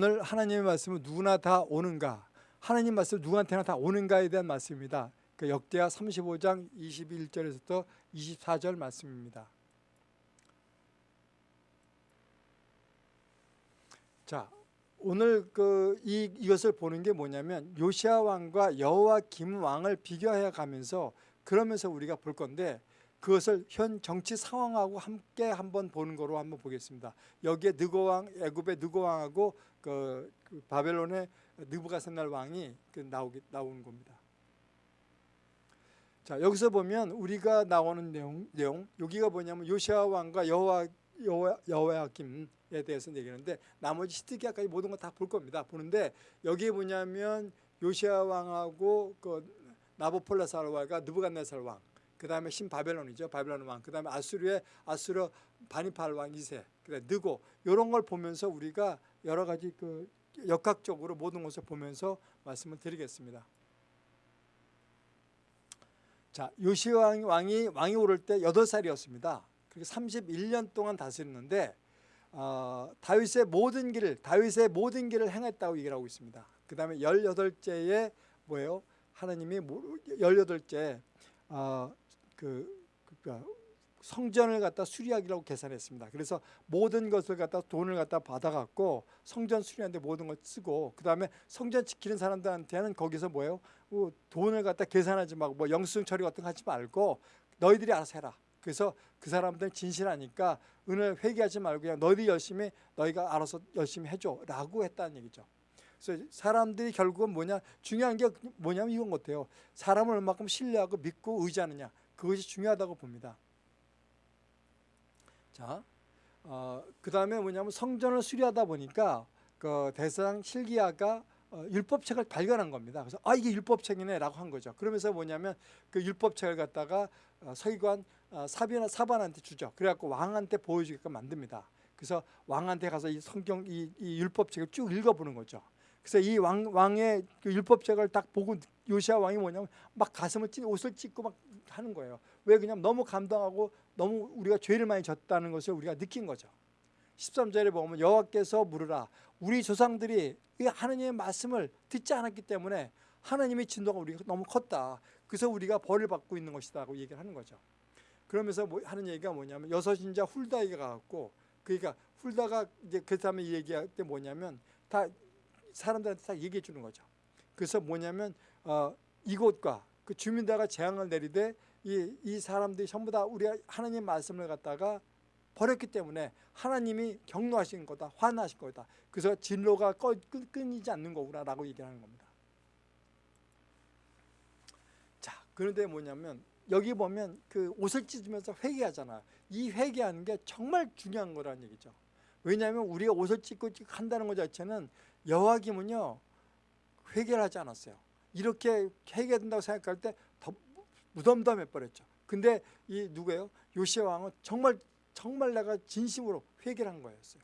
오늘 하나님의 말씀은 누구나 다 오는가? 하나님 말씀 누구한테나 다 오는가에 대한 말씀입니다. 그 역대하 35장 21절에서부터 24절 말씀입니다. 자, 오늘 그 이, 이것을 보는 게 뭐냐면 요시아 왕과 여호와 김 왕을 비교해 가면서 그러면서 우리가 볼 건데 그것을 현 정치 상황하고 함께 한번 보는 거로 한번 보겠습니다. 여기에 느고 왕, 애굽의 느고 왕하고 그, 그 바벨론의 느부갓셋날 왕이 그 나오기 나오는 겁니다. 자 여기서 보면 우리가 나오는 내용, 내용 여기가 뭐냐면 요시아 왕과 여호와 여호야김에 대해서 얘기하는데 나머지 시드기야까지 모든 거 다 볼 겁니다. 보는데 여기에 뭐냐면 요시아 왕하고 그 나보폴라살 왕과 느부갓네살 왕, 그 다음에 신바벨론이죠. 바벨론 왕, 그 다음에 아수르의 아수르 바니팔 왕 2세, 그다음 느고 이런 걸 보면서 우리가 여러 가지 그 역학적으로 모든 것을 보면서 말씀을 드리겠습니다. 자, 요시 왕, 왕이 왕이 오를 때 8살이었습니다. 그리고 31년 동안 다스렸는데 어, 다윗의 모든 길을 다윗의 모든 길을 행했다고 얘기를 하고 있습니다. 그 다음에 18제에 뭐예요? 하나님이 18째 어, 그, 그 성전을 갖다 수리하기라고 계산했습니다. 그래서 모든 것을 갖다 돈을 갖다 받아갖고 성전 수리하는데 모든 걸 쓰고 그 다음에 성전 지키는 사람들한테는 거기서 뭐예요? 뭐 돈을 갖다 계산하지 말고 뭐 영수증 처리 같은 거 하지 말고 너희들이 알아서 해라. 그래서 그 사람들은 진실하니까 은을 회개하지 말고 그냥 너희들이 열심히 너희가 알아서 열심히 해줘 라고 했다는 얘기죠. 그래서 사람들이 결국은 뭐냐 중요한 게 뭐냐면 이건 같아요. 사람을 얼마큼 신뢰하고 믿고 의지하느냐 그것이 중요하다고 봅니다. 자, 어, 그 다음에 뭐냐면 성전을 수리하다 보니까 그 대상 실기야가 어, 율법책을 발견한 겁니다. 그래서 아 이게 율법책이네라고 한 거죠. 그러면서 뭐냐면 그 율법책을 갖다가 어, 서기관 어, 사비나 사반한테 주죠. 그래갖고 왕한테 보여주게끔 만듭니다. 그래서 왕한테 가서 이 성경 이, 이 율법책을 쭉 읽어보는 거죠. 그래서 이 왕, 왕의 그 율법책을 딱 보고 요시아 왕이 뭐냐면 막 가슴을 찢 옷을 찢고 막 하는 거예요. 왜 그냥 너무 감동하고 너무 우리가 죄를 많이 졌다는 것을 우리가 느낀 거죠. 13절에 보면 여호와께서 물으라 우리 조상들이 하나님의 말씀을 듣지 않았기 때문에 하나님의 진도가 우리가 너무 컸다. 그래서 우리가 벌을 받고 있는 것이다고 얘기를 하는 거죠. 그러면서 뭐 하는 얘기가 뭐냐면 여섯 인자 훌다에게 가고 그러니까 훌다가 이제 그 다음에 얘기할 때 뭐냐면 다 사람들한테 다 얘기해 주는 거죠. 그래서 뭐냐면 어, 이곳과 그 주민들과 재앙을 내리되 이, 이 사람들이 전부 다 우리가 하나님 말씀을 갖다가 버렸기 때문에 하나님이 경노하신 거다 화나신 거다. 그래서 진로가 꺼, 끊이지 않는 거구나 라고 얘기하는 겁니다. 자 그런데 뭐냐면 여기 보면 그 옷을 찢으면서 회개하잖아 이 회개하는 게 정말 중요한 거라는 얘기죠. 왜냐하면 우리가 옷을 찢고 한다는 것 자체는 여호와김은요 회개를 하지 않았어요. 이렇게 회개된다고 생각할 때 더 무덤덤해 버렸죠. 근데 이 누구예요? 요시아 왕은 정말 정말 내가 진심으로 회개를 한 거였어요.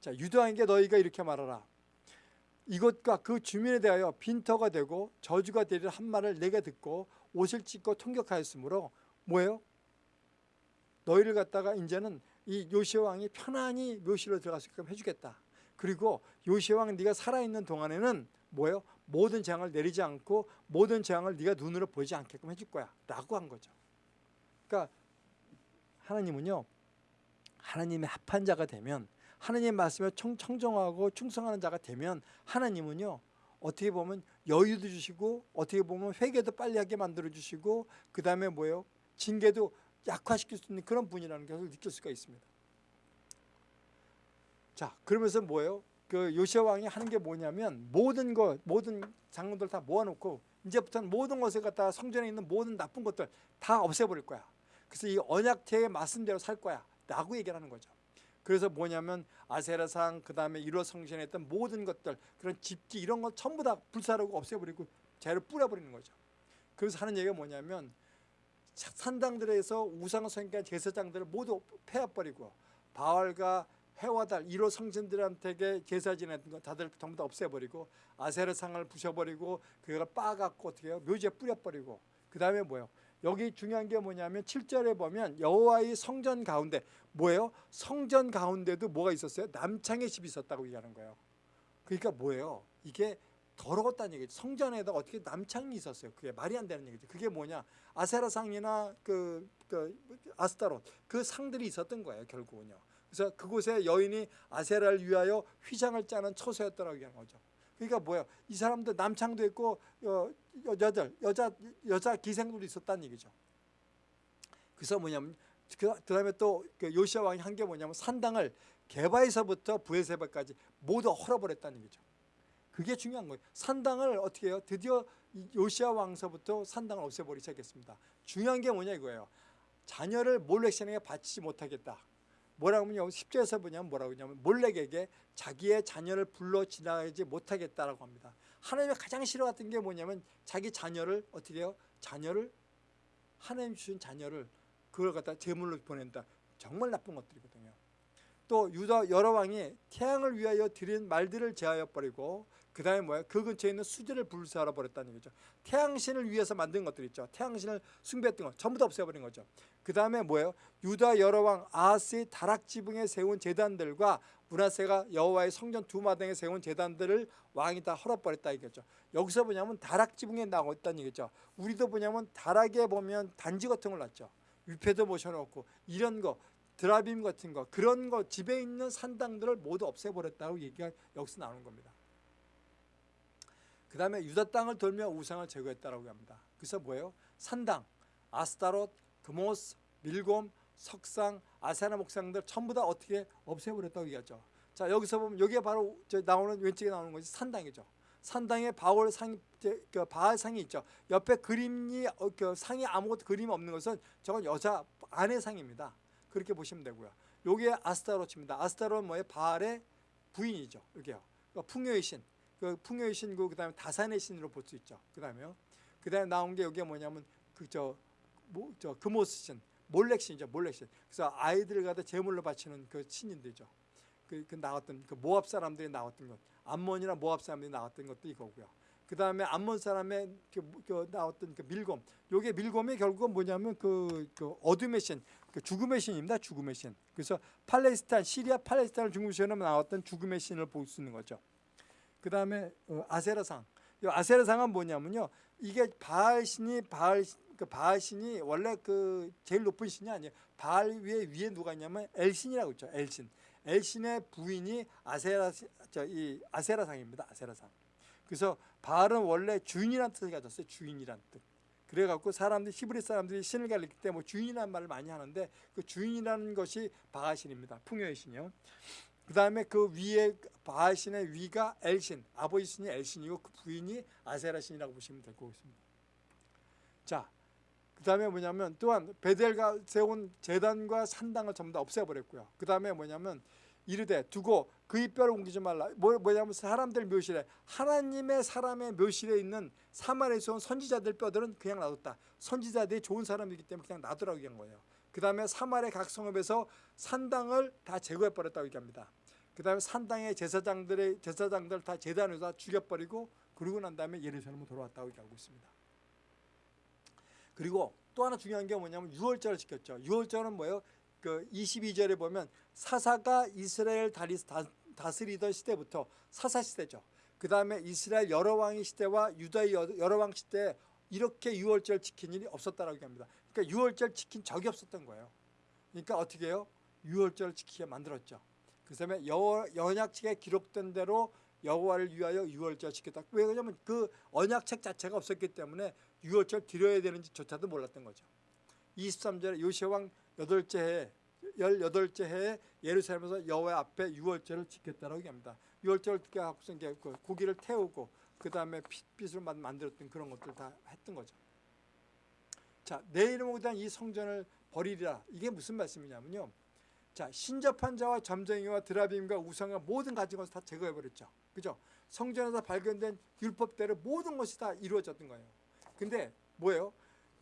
자 유다에게 너희가 이렇게 말하라. 이것과 그 주민에 대하여 빈터가 되고 저주가 되리라 한 말을 내게 듣고 옷을 찢고 통격하였으므로 뭐예요? 너희를 갖다가 이제는 이 요시아 왕이 편안히 묘시로 들어갈 수 있게끔 해주겠다 그리고 요시아 왕 네가 살아있는 동안에는 뭐예요? 모든 재앙을 내리지 않고 모든 재앙을 네가 눈으로 보지 않게끔 해줄 거야 라고 한 거죠 그러니까 하나님은요 하나님의 합한 자가 되면 하나님의 말씀에 청, 청정하고 충성하는 자가 되면 하나님은요 어떻게 보면 여유도 주시고 어떻게 보면 회개도 빨리 하게 만들어 주시고 그 다음에 뭐예요? 징계도 약화시킬 수 있는 그런 분이라는 것을 느낄 수가 있습니다 자 그러면서 뭐예요? 그 요시아 왕이 하는 게 뭐냐면 모든 것 모든 장군들 다 모아놓고 이제부터는 모든 것을 갖다 성전에 있는 모든 나쁜 것들 다 없애버릴 거야. 그래서 이 언약태의 말씀대로 살 거야 라고 얘기를 하는 거죠. 그래서 뭐냐면 아세라상 그 다음에 1호 성전에 있던 모든 것들 그런 집기 이런 거 전부 다 불사르고 없애버리고 재를 뿌려버리는 거죠. 그래서 하는 얘기가 뭐냐면 산당들에서 우상 성경 제사장들을 모두 폐합버리고 바알과 해와 달 1호 성전들한테 제사 지내던 거 다들 전부 다 없애버리고 아세라상을 부셔버리고 그걸 빠갖고 어떻게 해요 묘지에 뿌려버리고 그 다음에 뭐예요 여기 중요한 게 뭐냐면 7절에 보면 여호와의 성전 가운데 뭐예요? 성전 가운데도 뭐가 있었어요? 남창의 집이 있었다고 얘기하는 거예요. 그러니까 뭐예요? 이게 더러웠다는 얘기죠. 성전에다 어떻게 남창이 있었어요. 그게 말이 안 되는 얘기죠. 그게 뭐냐? 아세라상이나 그, 그 아스타롯 그 상들이 있었던 거예요. 결국은요. 그래서 그곳에 여인이 아세라를 위하여 휘장을 짜는 처소였더라고 하는 거죠. 그러니까 뭐예요? 이 사람들 남창도 있고 어, 여자들 여자 여자 기생들도 있었다는 얘기죠. 그래서 뭐냐면 그 다음에 또그 요시아 왕이 한 게 뭐냐면 산당을 개바에서부터 부에세바까지 모두 헐어버렸다는 얘기죠. 그게 중요한 거예요. 산당을 어떻게 해요? 드디어 이 요시아 왕서부터 산당을 없애버리기 시작했습니다. 중요한 게 뭐냐 이거예요. 자녀를 몰렉신에게 바치지 못하겠다. 뭐라고 하면 10절에서 뭐냐면 뭐라고 하냐면 몰렉에게 자기의 자녀를 불러 지나가지 못하겠다라고 합니다. 하나님이 가장 싫어했던 게 뭐냐면 자기 자녀를 어떻게 해요? 자녀를 하나님 주신 자녀를 그걸 갖다 제물로 보낸다. 정말 나쁜 것들이거든요. 또 유다 여러 왕이 태양을 위하여 드린 말들을 제하여 버리고 그 다음에 뭐야? 그 근처에 있는 수제를 불사하러 버렸다는 거죠. 태양신을 위해서 만든 것들 있죠. 태양신을 숭배했던 것 전부 다 없애버린 거죠. 그 다음에 뭐예요? 유다 여러 왕 아하스의 다락 지붕에 세운 제단들과 문하세가 여호와의 성전 두 마당에 세운 제단들을 왕이 다 헐어버렸다 이거죠. 여기서 뭐냐면 다락 지붕에 나고 있다는 얘기죠. 우리도 뭐냐면 다락에 보면 단지 같은 걸 놨죠. 위패도 모셔놓고 이런 거 드라빔 같은 거 그런 거 집에 있는 산당들을 모두 없애버렸다고 얘기가 여기서 나오는 겁니다. 그 다음에 유다 땅을 돌며 우상을 제거했다라고 합니다. 그래서 뭐예요? 산당, 아스타롯, 그모스, 밀곰, 석상, 아세나 목상들 전부 다 어떻게 없애버렸다고 얘기하죠. 자 여기서 보면 여기에 바로 나오는 왼쪽에 나오는 것이 산당이죠. 산당에 바울 상, 그 바알 상이 있죠. 옆에 그림이 어, 그 상이 아무것도 그림 없는 것은 저건 여자 아내 상입니다. 그렇게 보시면 되고요. 요게 아스타로치입니다. 아스타로는 뭐예요? 바알의 부인이죠. 여기요. 그러니까 풍요의 신. 그 풍요의 신고 그다음에 다산의 신으로 볼 수 있죠. 그다음에요. 그다음에 나온 게 여기에 뭐냐면 그저 뭐, 저 금오스 신, 몰렉 신이죠. 몰렉 신. 그래서 아이들을 갖다 제물로 바치는 그 신인들죠. 그, 그 나왔던 그 모압 사람들이 나왔던 것, 암몬이나 모압 사람들이 나왔던 것도 이거고요. 그 다음에 암몬 사람의 그, 그 나왔던 그 밀곰. 요게 밀곰이 결국은 뭐냐면 그, 그 어둠의 신, 그 죽음의 신입니다. 죽음의 신. 그래서 팔레스타인, 시리아 팔레스타인을 신으로 나왔던 죽음의 신을 볼 수 있는 거죠. 그 다음에 어, 아세라상. 이 아세라상은 뭐냐면요. 이게 바알 신이 바알 그 바알 신이 원래 그 제일 높은 신이 아니에요. 바알 위에 위에 누가 있냐면 엘신이라고 있죠. 엘신. 엘신의 부인이 아세라 저이 아세라상입니다. 아세라상. 그래서 바알은 원래 주인이라는 뜻을 가졌어요. 주인이라는 뜻. 그래갖고 사람들 히브리 사람들이 신을 가리킬 때 뭐 주인이라는 말을 많이 하는데 그 주인이라는 것이 바알신입니다. 풍요의 신이요. 그 다음에 그 위에 바알신의 위가 엘신, 아버지 신이 엘신이고 그 부인이 아세라 신이라고 보시면 될 것 같습니다. 자, 그 다음에 뭐냐면 또한 베델가 세운 재단과 산당을 전부 다 없애버렸고요. 그 다음에 뭐냐면 이르되 두고 그의 뼈를 옮기지 말라. 뭐, 뭐냐면 사람들 묘실에 하나님의 사람의 묘실에 있는 사마리에서 온 선지자들 뼈들은 그냥 놔뒀다. 선지자들이 좋은 사람이기 때문에 그냥 놔두라고 얘기한 거예요. 그 다음에 사마리 각 성읍에서 산당을 다 제거해버렸다고 얘기합니다. 그 다음에 산당의 제사장들의 제사장들 다 재단에서 다 죽여버리고 그러고 난 다음에 예루살렘으로 돌아왔다고 얘기하고 있습니다. 그리고 또 하나 중요한 게 뭐냐면 유월절을 지켰죠. 유월절은 뭐예요? 그 22절에 보면 사사가 이스라엘 다스리던 시대부터 사사 시대죠. 그 다음에 이스라엘 여러 왕의 시대와 유다의 여러 왕 시대에 이렇게 유월절 지킨 일이 없었다라고 합니다. 그러니까 유월절 지킨 적이 없었던 거예요. 그러니까 어떻게 해요? 유월절 지키게 만들었죠. 그 다음에 연약책에 기록된 대로 여호와를 위하여 유월절 지켰다. 왜 그러냐면 그 언약책 자체가 없었기 때문에 유월절 드려야 되는지조차도 몰랐던 거죠. 23절에 요시왕 여덟째 해, 열여덟째 해에 예루살렘에서 여호와 앞에 유월절을 지켰다라고 얘기합니다. 유월절을 갖고서 이제 그 고기를 태우고 그 다음에 핏빛을 만들었던 그런 것들 다 했던 거죠. 자, 내 이름으로 이 성전을 버리리라. 이게 무슨 말씀이냐면요. 자, 신접한 자와 점쟁이와 드라빔과 우상과 모든 가진 것을 다 제거해 버렸죠. 그죠? 성전에서 발견된 율법대로 모든 것이 다 이루어졌던 거예요. 근데 뭐예요?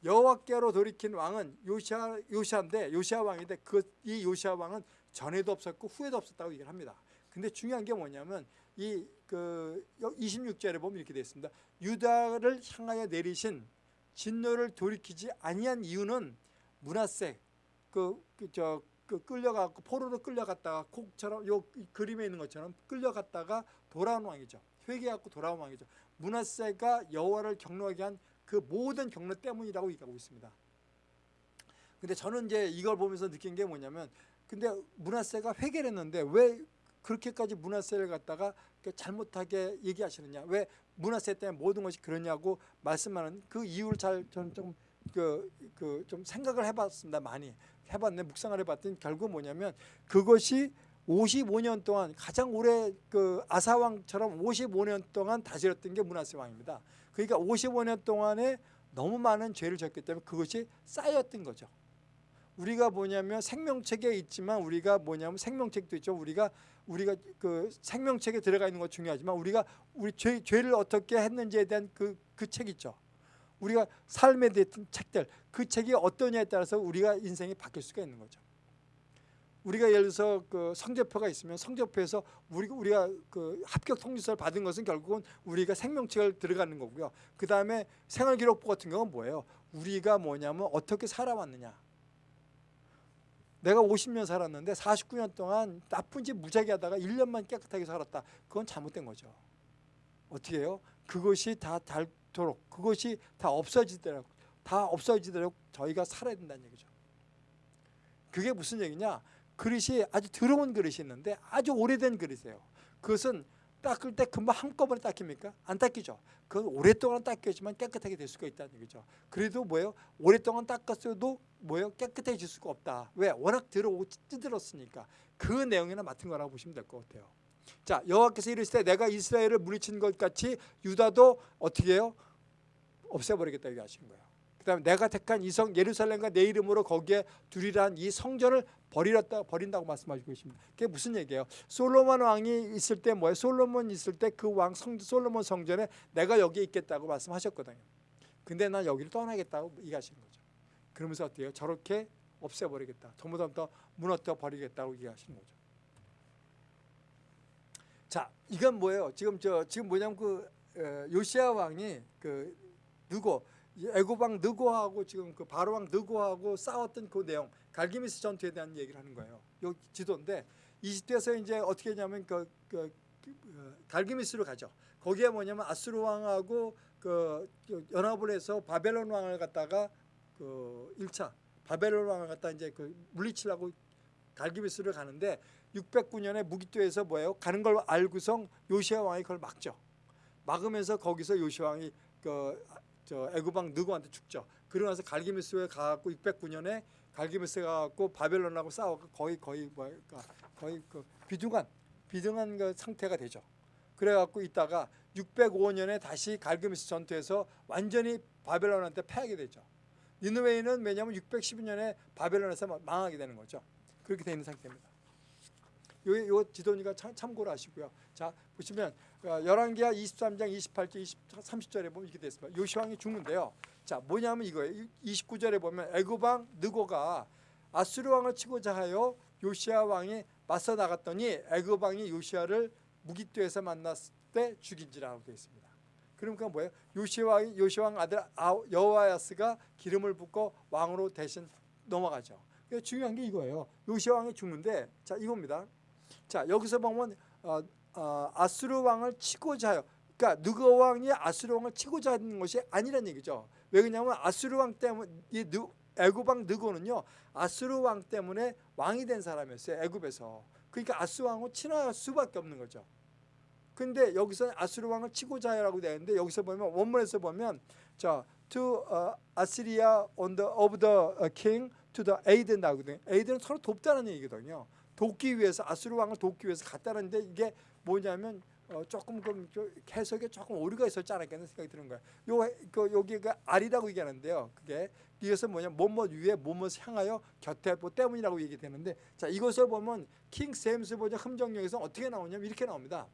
여호와께로 돌이킨 왕은 요시아 요시아인데 요시아 왕인데 그 이 요시아 왕은 전에도 없었고 후에도 없었다고 얘기를 합니다. 근데 중요한 게 뭐냐면 이 그 26절에 보면 이렇게 되어 있습니다. 유다를 향하여 내리신 진노를 돌이키지 아니한 이유는 문하세 그저 그 끌려가고 포로로 끌려갔다가 콕처럼 요 그림에 있는 것처럼 끌려갔다가 돌아온 왕이죠. 회개하고 돌아온 왕이죠. 문하세가 여호와를 경노하게 한 그 모든 경로 때문이라고 얘기하고 있습니다. 근데 저는 이제 이걸 보면서 느낀 게 뭐냐면 근데 문하세가 회개를 했는데 왜 그렇게까지 문하세를 갖다가 잘못하게 얘기하시느냐 왜 문하세 때문에 모든 것이 그러냐고 말씀하는 그 이유를 잘 저는 좀 그 그 좀 생각을 해봤습니다 많이 해봤는데 묵상을 해봤더니 결국 뭐냐면 그것이 55년 동안 가장 오래 그 아사 왕처럼 55년 동안 다스렸던 게 문하세 왕입니다. 그러니까 55년 동안에 너무 많은 죄를 졌기 때문에 그것이 쌓였던 거죠. 우리가 뭐냐면 생명책에 있지만 우리가 뭐냐면 생명책도 있죠. 우리가 우리가 그 생명책에 들어가 있는 것 중요하지만 우리가 우리 죄, 죄를 어떻게 했는지에 대한 그 그 책 있죠. 우리가 삶에 대한 책들 그 책이 어떠냐에 따라서 우리가 인생이 바뀔 수가 있는 거죠. 우리가 예를 들어서 그 성적표가 있으면 성적표에서 우리 우리가 그 합격 통지서를 받은 것은 결국은 우리가 생명책을 들어가는 거고요. 그 다음에 생활기록부 같은 경우는 뭐예요? 우리가 뭐냐면 어떻게 살아왔느냐. 내가 50년 살았는데 49년 동안 나쁜 짓 무지하게 하다가 1년만 깨끗하게 살았다. 그건 잘못된 거죠. 어떻게 해요? 그것이 다 닳도록 그것이 다 없어지도록 다 없어지도록 저희가 살아야 된다는 얘기죠. 그게 무슨 얘기냐? 그릇이 아주 더러운 그릇이 있는데 아주 오래된 그릇이에요. 그것은 닦을 때 금방 한꺼번에 닦입니까? 안 닦이죠. 그건 오랫동안 닦여지만 깨끗하게 될 수가 있다는 얘기죠. 그래도 뭐예요? 오랫동안 닦았어도 뭐예요? 깨끗해질 수가 없다. 왜? 워낙 더러고 찌들었으니까. 그 내용이나 맡은 거라고 보시면 될 것 같아요. 자 여호와께서 이르시되 내가 이스라엘을 물리친 것 같이 유다도 어떻게 해요? 없애버리겠다 얘기하신 거예요. 그 다음에 내가 택한 이성 예루살렘과 내 이름으로 거기에 두리란 이 성전을 버리렸다 버린다고 말씀하시고 계십니다. 그게 무슨 얘기예요? 솔로몬 왕이 있을 때 뭐예요? 솔로몬 있을 때 그 왕 솔로몬 성전에 내가 여기 있겠다고 말씀하셨거든요. 근데 난 여기를 떠나겠다고 얘기하시는 거죠. 그러면서 어때요? 저렇게 없애버리겠다. 전부 다 무너뜨려 버리겠다고 얘기하시는 거죠. 자, 이건 뭐예요? 지금 저 지금 뭐냐면 그 어, 요시아 왕이 그 누구 애고방 느고하고 지금 그 바로 왕 느고하고 싸웠던 그 내용 갈기미스 전투에 대한 얘기를 하는 거예요. 요 지도인데 이집트에서 이제 어떻게 했냐면 그, 그, 그 어, 갈기미스로 가죠. 거기에 뭐냐면 아수르 왕하고 그, 그 연합을 해서 바벨론 왕을 갖다가 그 1차 바벨론 왕을 갖다 이제 그 물리치려고 갈기미스를 가는데 609년에 무기토에서 뭐예요? 가는 걸 알고서 요시아 왕이 그걸 막죠. 막으면서 거기서 요시아 왕이 그 저 애굽왕 느고한테 죽죠. 그러고 나서 갈기미스에 가갖고 609년에 갈기미스 가갖고 바벨론하고 싸워서 거의 거의 뭐까 거의 그 비등한 비등한 그 상태가 되죠. 그래갖고 있다가 605년에 다시 갈기미스 전투에서 완전히 바벨론한테 패하게 되죠. 니느웨이는 왜냐하면 612년에 바벨론에서 망하게 되는 거죠. 그렇게 되는 상태입니다. 요, 요 지도니까 참 고를 하시고요. 자 보시면 어, 열왕기하 23장 28절 20, 30절에 보면 이렇게 됐습니다. 요시왕이 죽는데요. 자 뭐냐면 이거예요. 29절에 보면 애굽왕 느고가 아수르 왕을 치고자 하여 요시아 왕이 맞서 나갔더니 애굽 왕이 요시아를 무기토에서 만났을 때 죽인지라고 되어 있습니다. 그러니까 뭐예요? 요시왕 요시왕 아들 여호와야스가 기름을 붓고 왕으로 대신 넘어가죠. 중요한 게 이거예요. 요시아 왕이 죽는데 자 이겁니다. 자 여기서 보면 어, 어, 아수르 왕을 치고자 요 그러니까 느고 왕이 아수르 왕을 치고자 하는 것이 아니란 얘기죠. 왜 그러냐면 아수르 왕 때문에 이 애굽 왕 느고는요 아수르 왕 때문에 왕이 된 사람이었어요. 애굽에서. 그러니까 아수르 왕을 친할 수밖에 없는 거죠. 근데 여기서 아수르 왕을 치고자 해라고 되는데 여기서 보면 원문에서 보면 자 to uh, Assyria on the of the king to the aid 나거든요. aid는 서로 돕다는 얘기거든요. 돕기 위해서 아수르 왕을 돕기 위해서 갔다는데 이게 뭐냐면 어, 조금 그 해석에 조금 오류가 있었지 않았겠나 생각이 드는 거예요. 요, 그, 여기가 알이라고 얘기하는데요. 그게 이것은 뭐냐 뭐뭐 위에 뭐뭐 향하여 곁에 뭐 때문이라고 얘기되는데 자 이것을 보면 킹 세임스 버전 흠정령에서 어떻게 나오냐면 이렇게 나옵니다.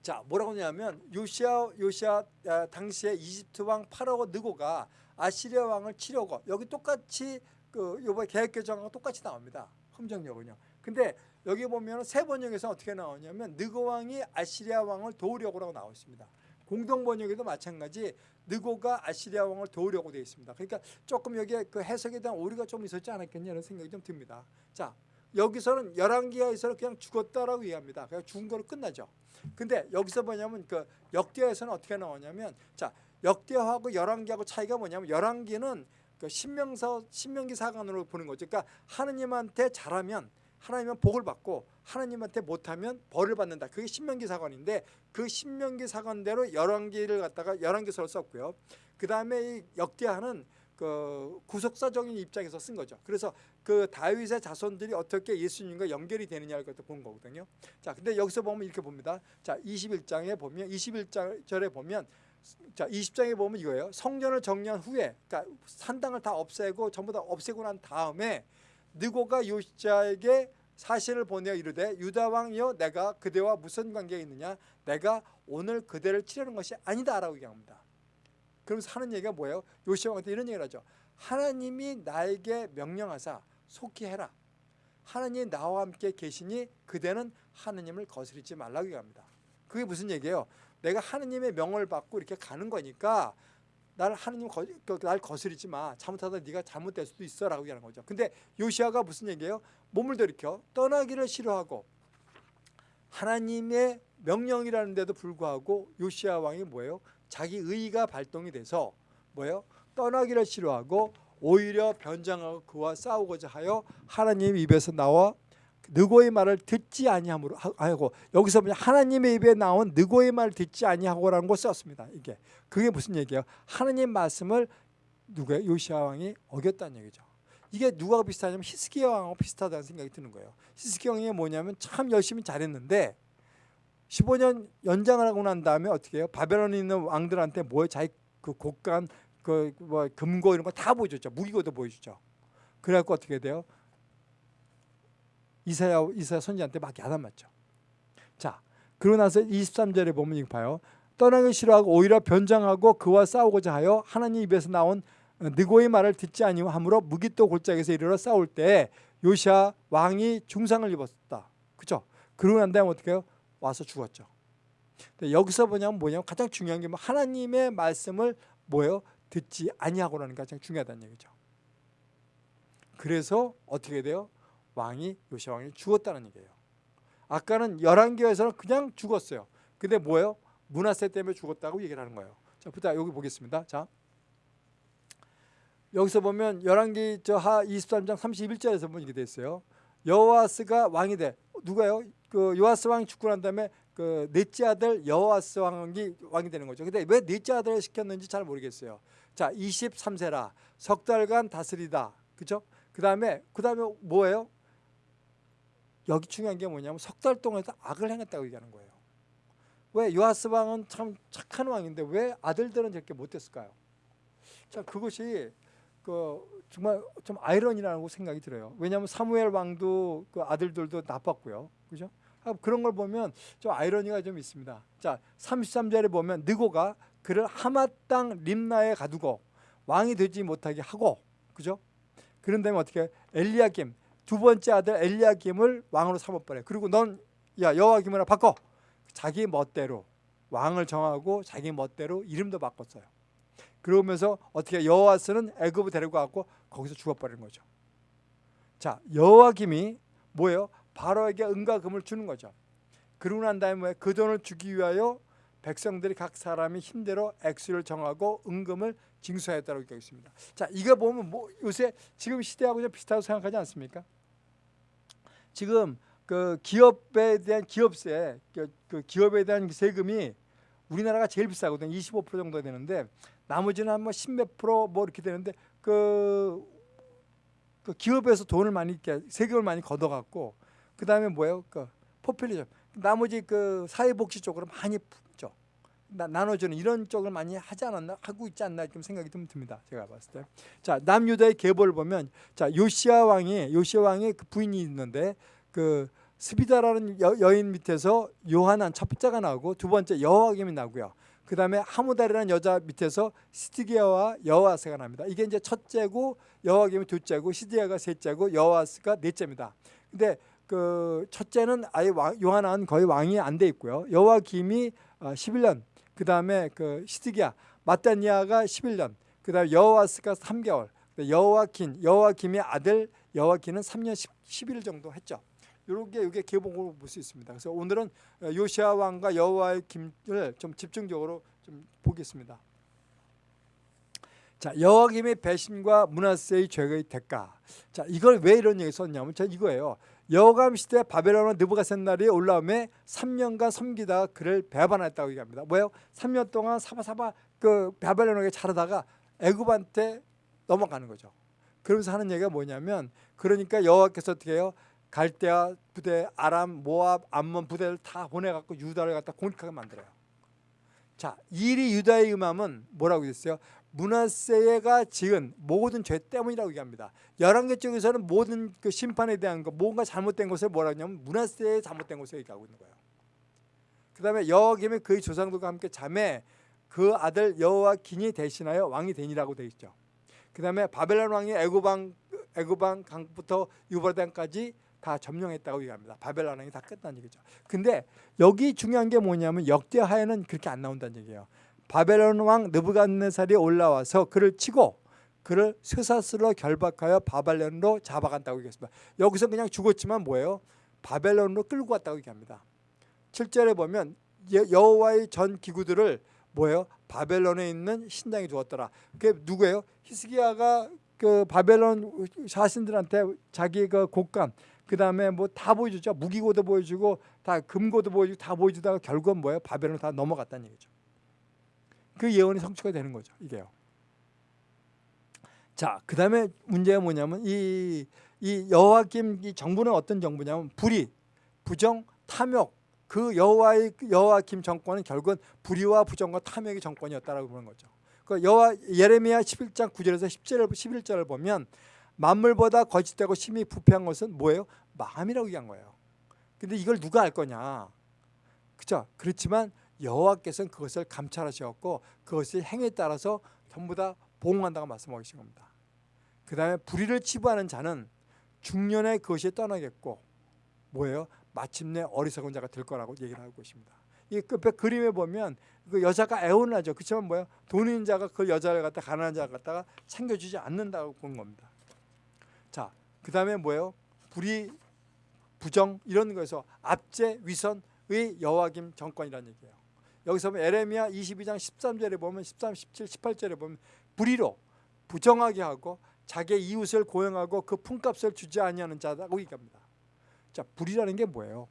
자 뭐라고 하냐면 요시아 요시아 아, 당시에 이집트 왕 파라오 느고가 아시리아 왕을 치려고 여기 똑같이 그 요번 계획 개정하고 똑같이 나옵니다. 흠정령은요. 근데 여기 보면 세 번역에서 어떻게 나오냐면 느고 왕이 아시리아 왕을 도우려고라고 나와 있습니다. 공동 번역에도 마찬가지 느고가 아시리아 왕을 도우려고 되어 있습니다. 그러니까 조금 여기에 그 해석에 대한 오류가 좀 있었지 않았겠냐는 생각이 좀 듭니다. 자 여기서는 열왕기하에서는 그냥 죽었다라고 이해합니다. 그냥 죽은 거로 끝나죠. 근데 여기서 뭐냐면 그 역대에서는 어떻게 나오냐면 자 역대하고 열왕기하고 차이가 뭐냐면 열왕기는 그 신명서 신명기 사관으로 보는 거죠. 그러니까 하느님한테 잘하면 하나님은 복을 받고 하나님한테 못하면 벌을 받는다. 그게 신명기 사관인데 그 신명기 사관대로 열왕기를 갖다가 열왕기서를 썼고요. 그 다음에 이 역대하는 그 구속사적인 입장에서 쓴 거죠. 그래서 그 다윗의 자손들이 어떻게 예수님과 연결이 되느냐를 갖다 본 거거든요. 자, 근데 여기서 보면 이렇게 봅니다. 자, 21장에 보면 21절에 보면 자, 20장에 보면 이거예요. 성전을 정리한 후에 그러니까 산당을 다 없애고 전부 다 없애고 난 다음에 느고가 요시자에게 사실을 보내어 이르되 유다 왕이여 내가 그대와 무슨 관계가 있느냐 내가 오늘 그대를 치려는 것이 아니다 라고 얘기합니다. 그러면서 하는 얘기가 뭐예요? 요시아 왕한테 이런 얘기를 하죠. 하나님이 나에게 명령하사 속히 해라. 하나님 나와 함께 계시니 그대는 하나님을 거스르지 말라고 얘기합니다. 그게 무슨 얘기예요? 내가 하나님의 명을 받고 이렇게 가는 거니까 날 하나님 거, 그, 날 거스르지 마. 잘못하다 네가 잘못될 수도 있어라고 얘기하는 거죠. 근데 요시아가 무슨 얘기예요? 몸을 들이켜 떠나기를 싫어하고 하나님의 명령이라는데도 불구하고 요시아 왕이 뭐예요? 자기 의가 발동이 돼서 뭐예요? 떠나기를 싫어하고 오히려 변장하고 그와 싸우고자 하여 하나님 입에서 나와 느고의 말을 듣지 아니함으로 하고 여기서 보면 하나님의 입에 나온 느고의 말을 듣지 아니하고라는 걸 썼습니다. 이게 그게 무슨 얘기예요? 하나님 말씀을 누가 요시아 왕이 어겼다는 얘기죠. 이게 누가 비슷하냐면 히스기야 왕하고 비슷하다는 생각이 드는 거예요. 히스기야 왕이 뭐냐면 참 열심히 잘했는데 15년 연장을 하고 난 다음에 어떻게 해요? 바벨론에 있는 왕들한테 뭐 자기 그 곡간 그 뭐 금고 이런 거 다 보여줬죠. 무기고도 보여주죠. 그래갖고 어떻게 돼요? 이사야 이사야 선지한테 막 야단맞죠. 자, 그러고 나서 23절에 보면 이거 봐요. 떠나기 싫어하고 오히려 변장하고 그와 싸우고자 하여 하나님 입에서 나온 느고의 말을 듣지 아니하므로 무기또 골짜기에서 이르러 싸울 때 요시아 왕이 중상을 입었다. 그죠? 그러고 난 다음에 어떻게 해요? 와서 죽었죠. 여기서 뭐냐면 뭐냐면 가장 중요한 게 뭐 하나님의 말씀을 뭐예요? 듣지 아니하고라는 게 가장 중요하다는 얘기죠. 그래서 어떻게 돼요? 왕이 요시아 왕이 죽었다는 얘기예요. 아까는 열왕기에서는 그냥 죽었어요. 근데 뭐예요? 문하세 때문에 죽었다고 얘기를 하는 거예요. 자, 부터 여기 보겠습니다. 자. 여기서 보면 열왕기 저하 23장 31절에서 보면 이렇게 돼 있어요. 여호와스가 왕이 돼. 누가요? 그 요아스 왕이 죽고 난 다음에 그 넷째 아들 여호와스 왕이 왕이 되는 거죠. 근데 왜 넷째 아들을 시켰는지 잘 모르겠어요. 자, 23세라 석 달간 다스리다. 그죠? 그다음에 그다음에 뭐예요? 여기 중요한 게 뭐냐면 석 달 동안 악을 행했다고 얘기하는 거예요. 왜 요아스 왕은 참 착한 왕인데 왜 아들들은 저렇게 못했을까요? 자, 그것이 그 정말 좀 아이러니라고 생각이 들어요. 왜냐하면 사무엘 왕도 그 아들들도 나빴고요. 그죠? 아, 그런 걸 보면 좀 아이러니가 좀 있습니다. 자, 33절에 보면 느고가 그를 하마 땅 림나에 가두고 왕이 되지 못하게 하고 그죠? 그런 다음에 어떻게 엘리야김 두 번째 아들 엘리야김을 왕으로 삼아버려. 그리고 넌 야 여호와김으로 바꿔. 자기 멋대로 왕을 정하고 자기 멋대로 이름도 바꿨어요. 그러면서 어떻게 여호와스는 애굽을 데리고 갔고 거기서 죽어버리는 거죠. 자 여호와김이 뭐예요? 바로에게 은과 금을 주는 거죠. 그러고 난 다음에 그 돈을 주기 위하여 백성들이 각 사람이 힘대로 액수를 정하고 은금을 징수하였다고 되어 있습니다. 자, 이거 보면 뭐 요새 지금 시대하고 좀 비슷하다고 생각하지 않습니까? 지금 그 기업에 대한 기업세, 그, 그 기업에 대한 세금이 우리나라가 제일 비싸거든요. 25% 정도 되는데 나머지는 한뭐 10몇 프로 뭐 이렇게 되는데 그, 그 기업에서 돈을 많이 세금을 많이 걷어갖고 그 다음에 뭐예요? 그 포퓰리즘. 나머지 그 사회복지 쪽으로 많이 죠 나 눠주는 이런 쪽을 많이 하지 않았나 하고 있지 않나 좀 생각이 좀 듭니다. 제가 봤을 때. 자 남유다의 계보를 보면 자 요시아 왕이 요시아 왕의 그 부인이 있는데 그 스비다라는 여, 인 밑에서 요하난 첫 번째가 나오고 두 번째 여호와김이 나고요. 그 다음에 하무달이라는 여자 밑에서 시드기야와 여호와스가 납니다. 이게 이제 첫째고 여호와김이 둘째고 시드기야가 셋째고 여호와스가 넷째입니다. 근데 그 첫째는 아예 왕, 요한은 거의 왕이 안 돼 있고요. 여호와김이 11년, 어, 그 다음에 그 시드기야, 마따니아가 11년, 그 다음에 여호와스가 3개월, 여호와킨, 여호와김의 아들 여호와킨은 3년 10, 11일 정도 했죠. 이렇게 이게 계봉으로 볼 수 있습니다. 그래서 오늘은 요시아 왕과 여호와의 김을 좀 집중적으로 좀 보겠습니다. 자 여호와김의 배신과 문하세의 죄의 대가. 자 이걸 왜 이런 얘기 썼냐면 저 이거예요. 여호감 시대 바벨론 느부갓셋날이 올라오매 3년간 섬기다가 그를 배반했다고 얘기합니다. 뭐예요? 3년 동안 사바사바 그 바벨론에게 자르다가 애굽한테 넘어가는 거죠. 그러면서 하는 얘기가 뭐냐면 그러니까 여호와께서 어떻게 해요? 갈대아 부대, 아람, 모압, 암몬 부대를 다 보내갖고 유다를 갖다 공격하게 만들어요. 자, 일이 유다의 음함은 뭐라고 했어요? 문하세가 지은 모든 죄 때문이라고 얘기합니다. 열왕기 쪽에서는 모든 그 심판에 대한 거, 뭔가 잘못된 것을 뭐라고 하냐면 문하세의 잘못된 것을 얘기하고 있는 거예요. 그 다음에 여호김의 그의 조상들과 함께 잠에 그 아들 여호와 긴이 대신하여 왕이 되니라고 되어 있죠. 그 다음에 바벨론 왕이 애고방 애고방 강부터 유발단까지 다 점령했다고 얘기합니다. 바벨론 왕이 다 끝난 얘기죠. 근데 여기 중요한 게 뭐냐면 역대하에는 그렇게 안 나온다는 얘기예요. 바벨론 왕 느부갓네살이 올라와서 그를 치고 그를 쇠사슬로 결박하여 바벨론으로 잡아간다고 얘기했습니다. 여기서 그냥 죽었지만 뭐예요? 바벨론으로 끌고 갔다고 얘기합니다. 7절에 보면 여호와의 전 기구들을 뭐예요? 바벨론에 있는 신당에 두었더라. 그게 누구예요? 히스기야가 그 바벨론 자신들한테 자기 그 곡간 그 다음에 뭐 다 보여주죠. 무기고도 보여주고 다 금고도 보여주고 다 보여주다가 결국은 뭐예요? 바벨론 다 넘어갔다는 얘기죠. 그 예언이 성취가 되는 거죠. 이게요. 자, 그 다음에 문제가 뭐냐면 이, 이 여호와김 이 정부는 어떤 정부냐면 불의, 부정, 탐욕 그 여호와의 여호와김 정권은 결국은 불의와 부정과 탐욕의 정권이었다라고 보는 거죠. 그 여호와 예레미야 11장 9절에서 10절 11절을 보면 만물보다 거짓되고 심히 부패한 것은 뭐예요? 마음이라고 얘기한 거예요. 근데 이걸 누가 알 거냐? 그죠? 그렇지만 여호와께서는 그것을 감찰하셨고 그것의 행에 따라서 전부 다 보응한다고 말씀하고 계신 겁니다. 그 다음에 불의를 치부하는 자는 중년에 그것이 떠나겠고 뭐예요? 마침내 어리석은 자가 될 거라고 얘기를 하고 있습니다. 이 끝에 그림에 보면 그 여자가 애원을 하죠. 그렇지만 뭐야? 돈 있는 자가 그 여자를 갖다 가난한 자가 갖다가 챙겨주지 않는다고 본 겁니다. 자, 그 다음에 뭐예요? 불의, 부정 이런 거에서 압제, 위선의 여호와김 정권이라는 얘기예요. 여기서 보면 에레미야 22장 13절에 보면 13, 17, 18절에 보면 불의로 부정하게 하고 자기의 이웃을 고용하고 그 품값을 주지 아니하는 자라고 얘기합니다. 자, 불이라는 게 뭐예요?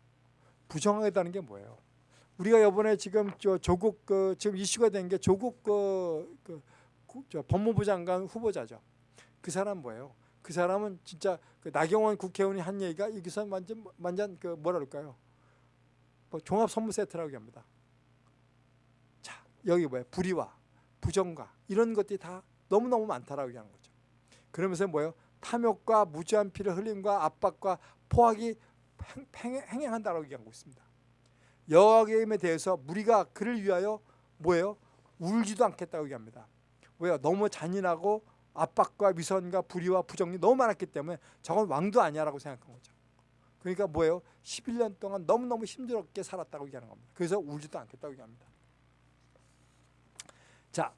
부정하다는 게 뭐예요? 우리가 이번에 지금 저 조국 그 지금 이슈가 된 게 조국 그, 그 법무부 장관 후보자죠. 그 사람 뭐예요? 그 사람은 진짜 그 나경원 국회의원이 한 얘기가 여기서 완전 완전 그 뭐라 그럴까요? 뭐 종합 선물 세트라고 합니다. 자 여기 뭐야 불의와 부정과 이런 것들이 다 너무 너무 많다라고 얘기하는 거죠. 그러면서 뭐예요? 탐욕과 무지한 피를 흘림과 압박과 포악이 행 행한다라고 얘기하고 있습니다. 여호와김에 대해서 무리가 그를 위하여 뭐예요? 울지도 않겠다고 얘기합니다. 왜요? 너무 잔인하고 압박과 위선과 불의와 부정이 너무 많았기 때문에 저건 왕도 아니야라고 생각한 거죠. 그러니까 뭐예요? 11년 동안 너무너무 힘들게 살았다고 얘기하는 겁니다. 그래서 울지도 않겠다고 얘기합니다. 자,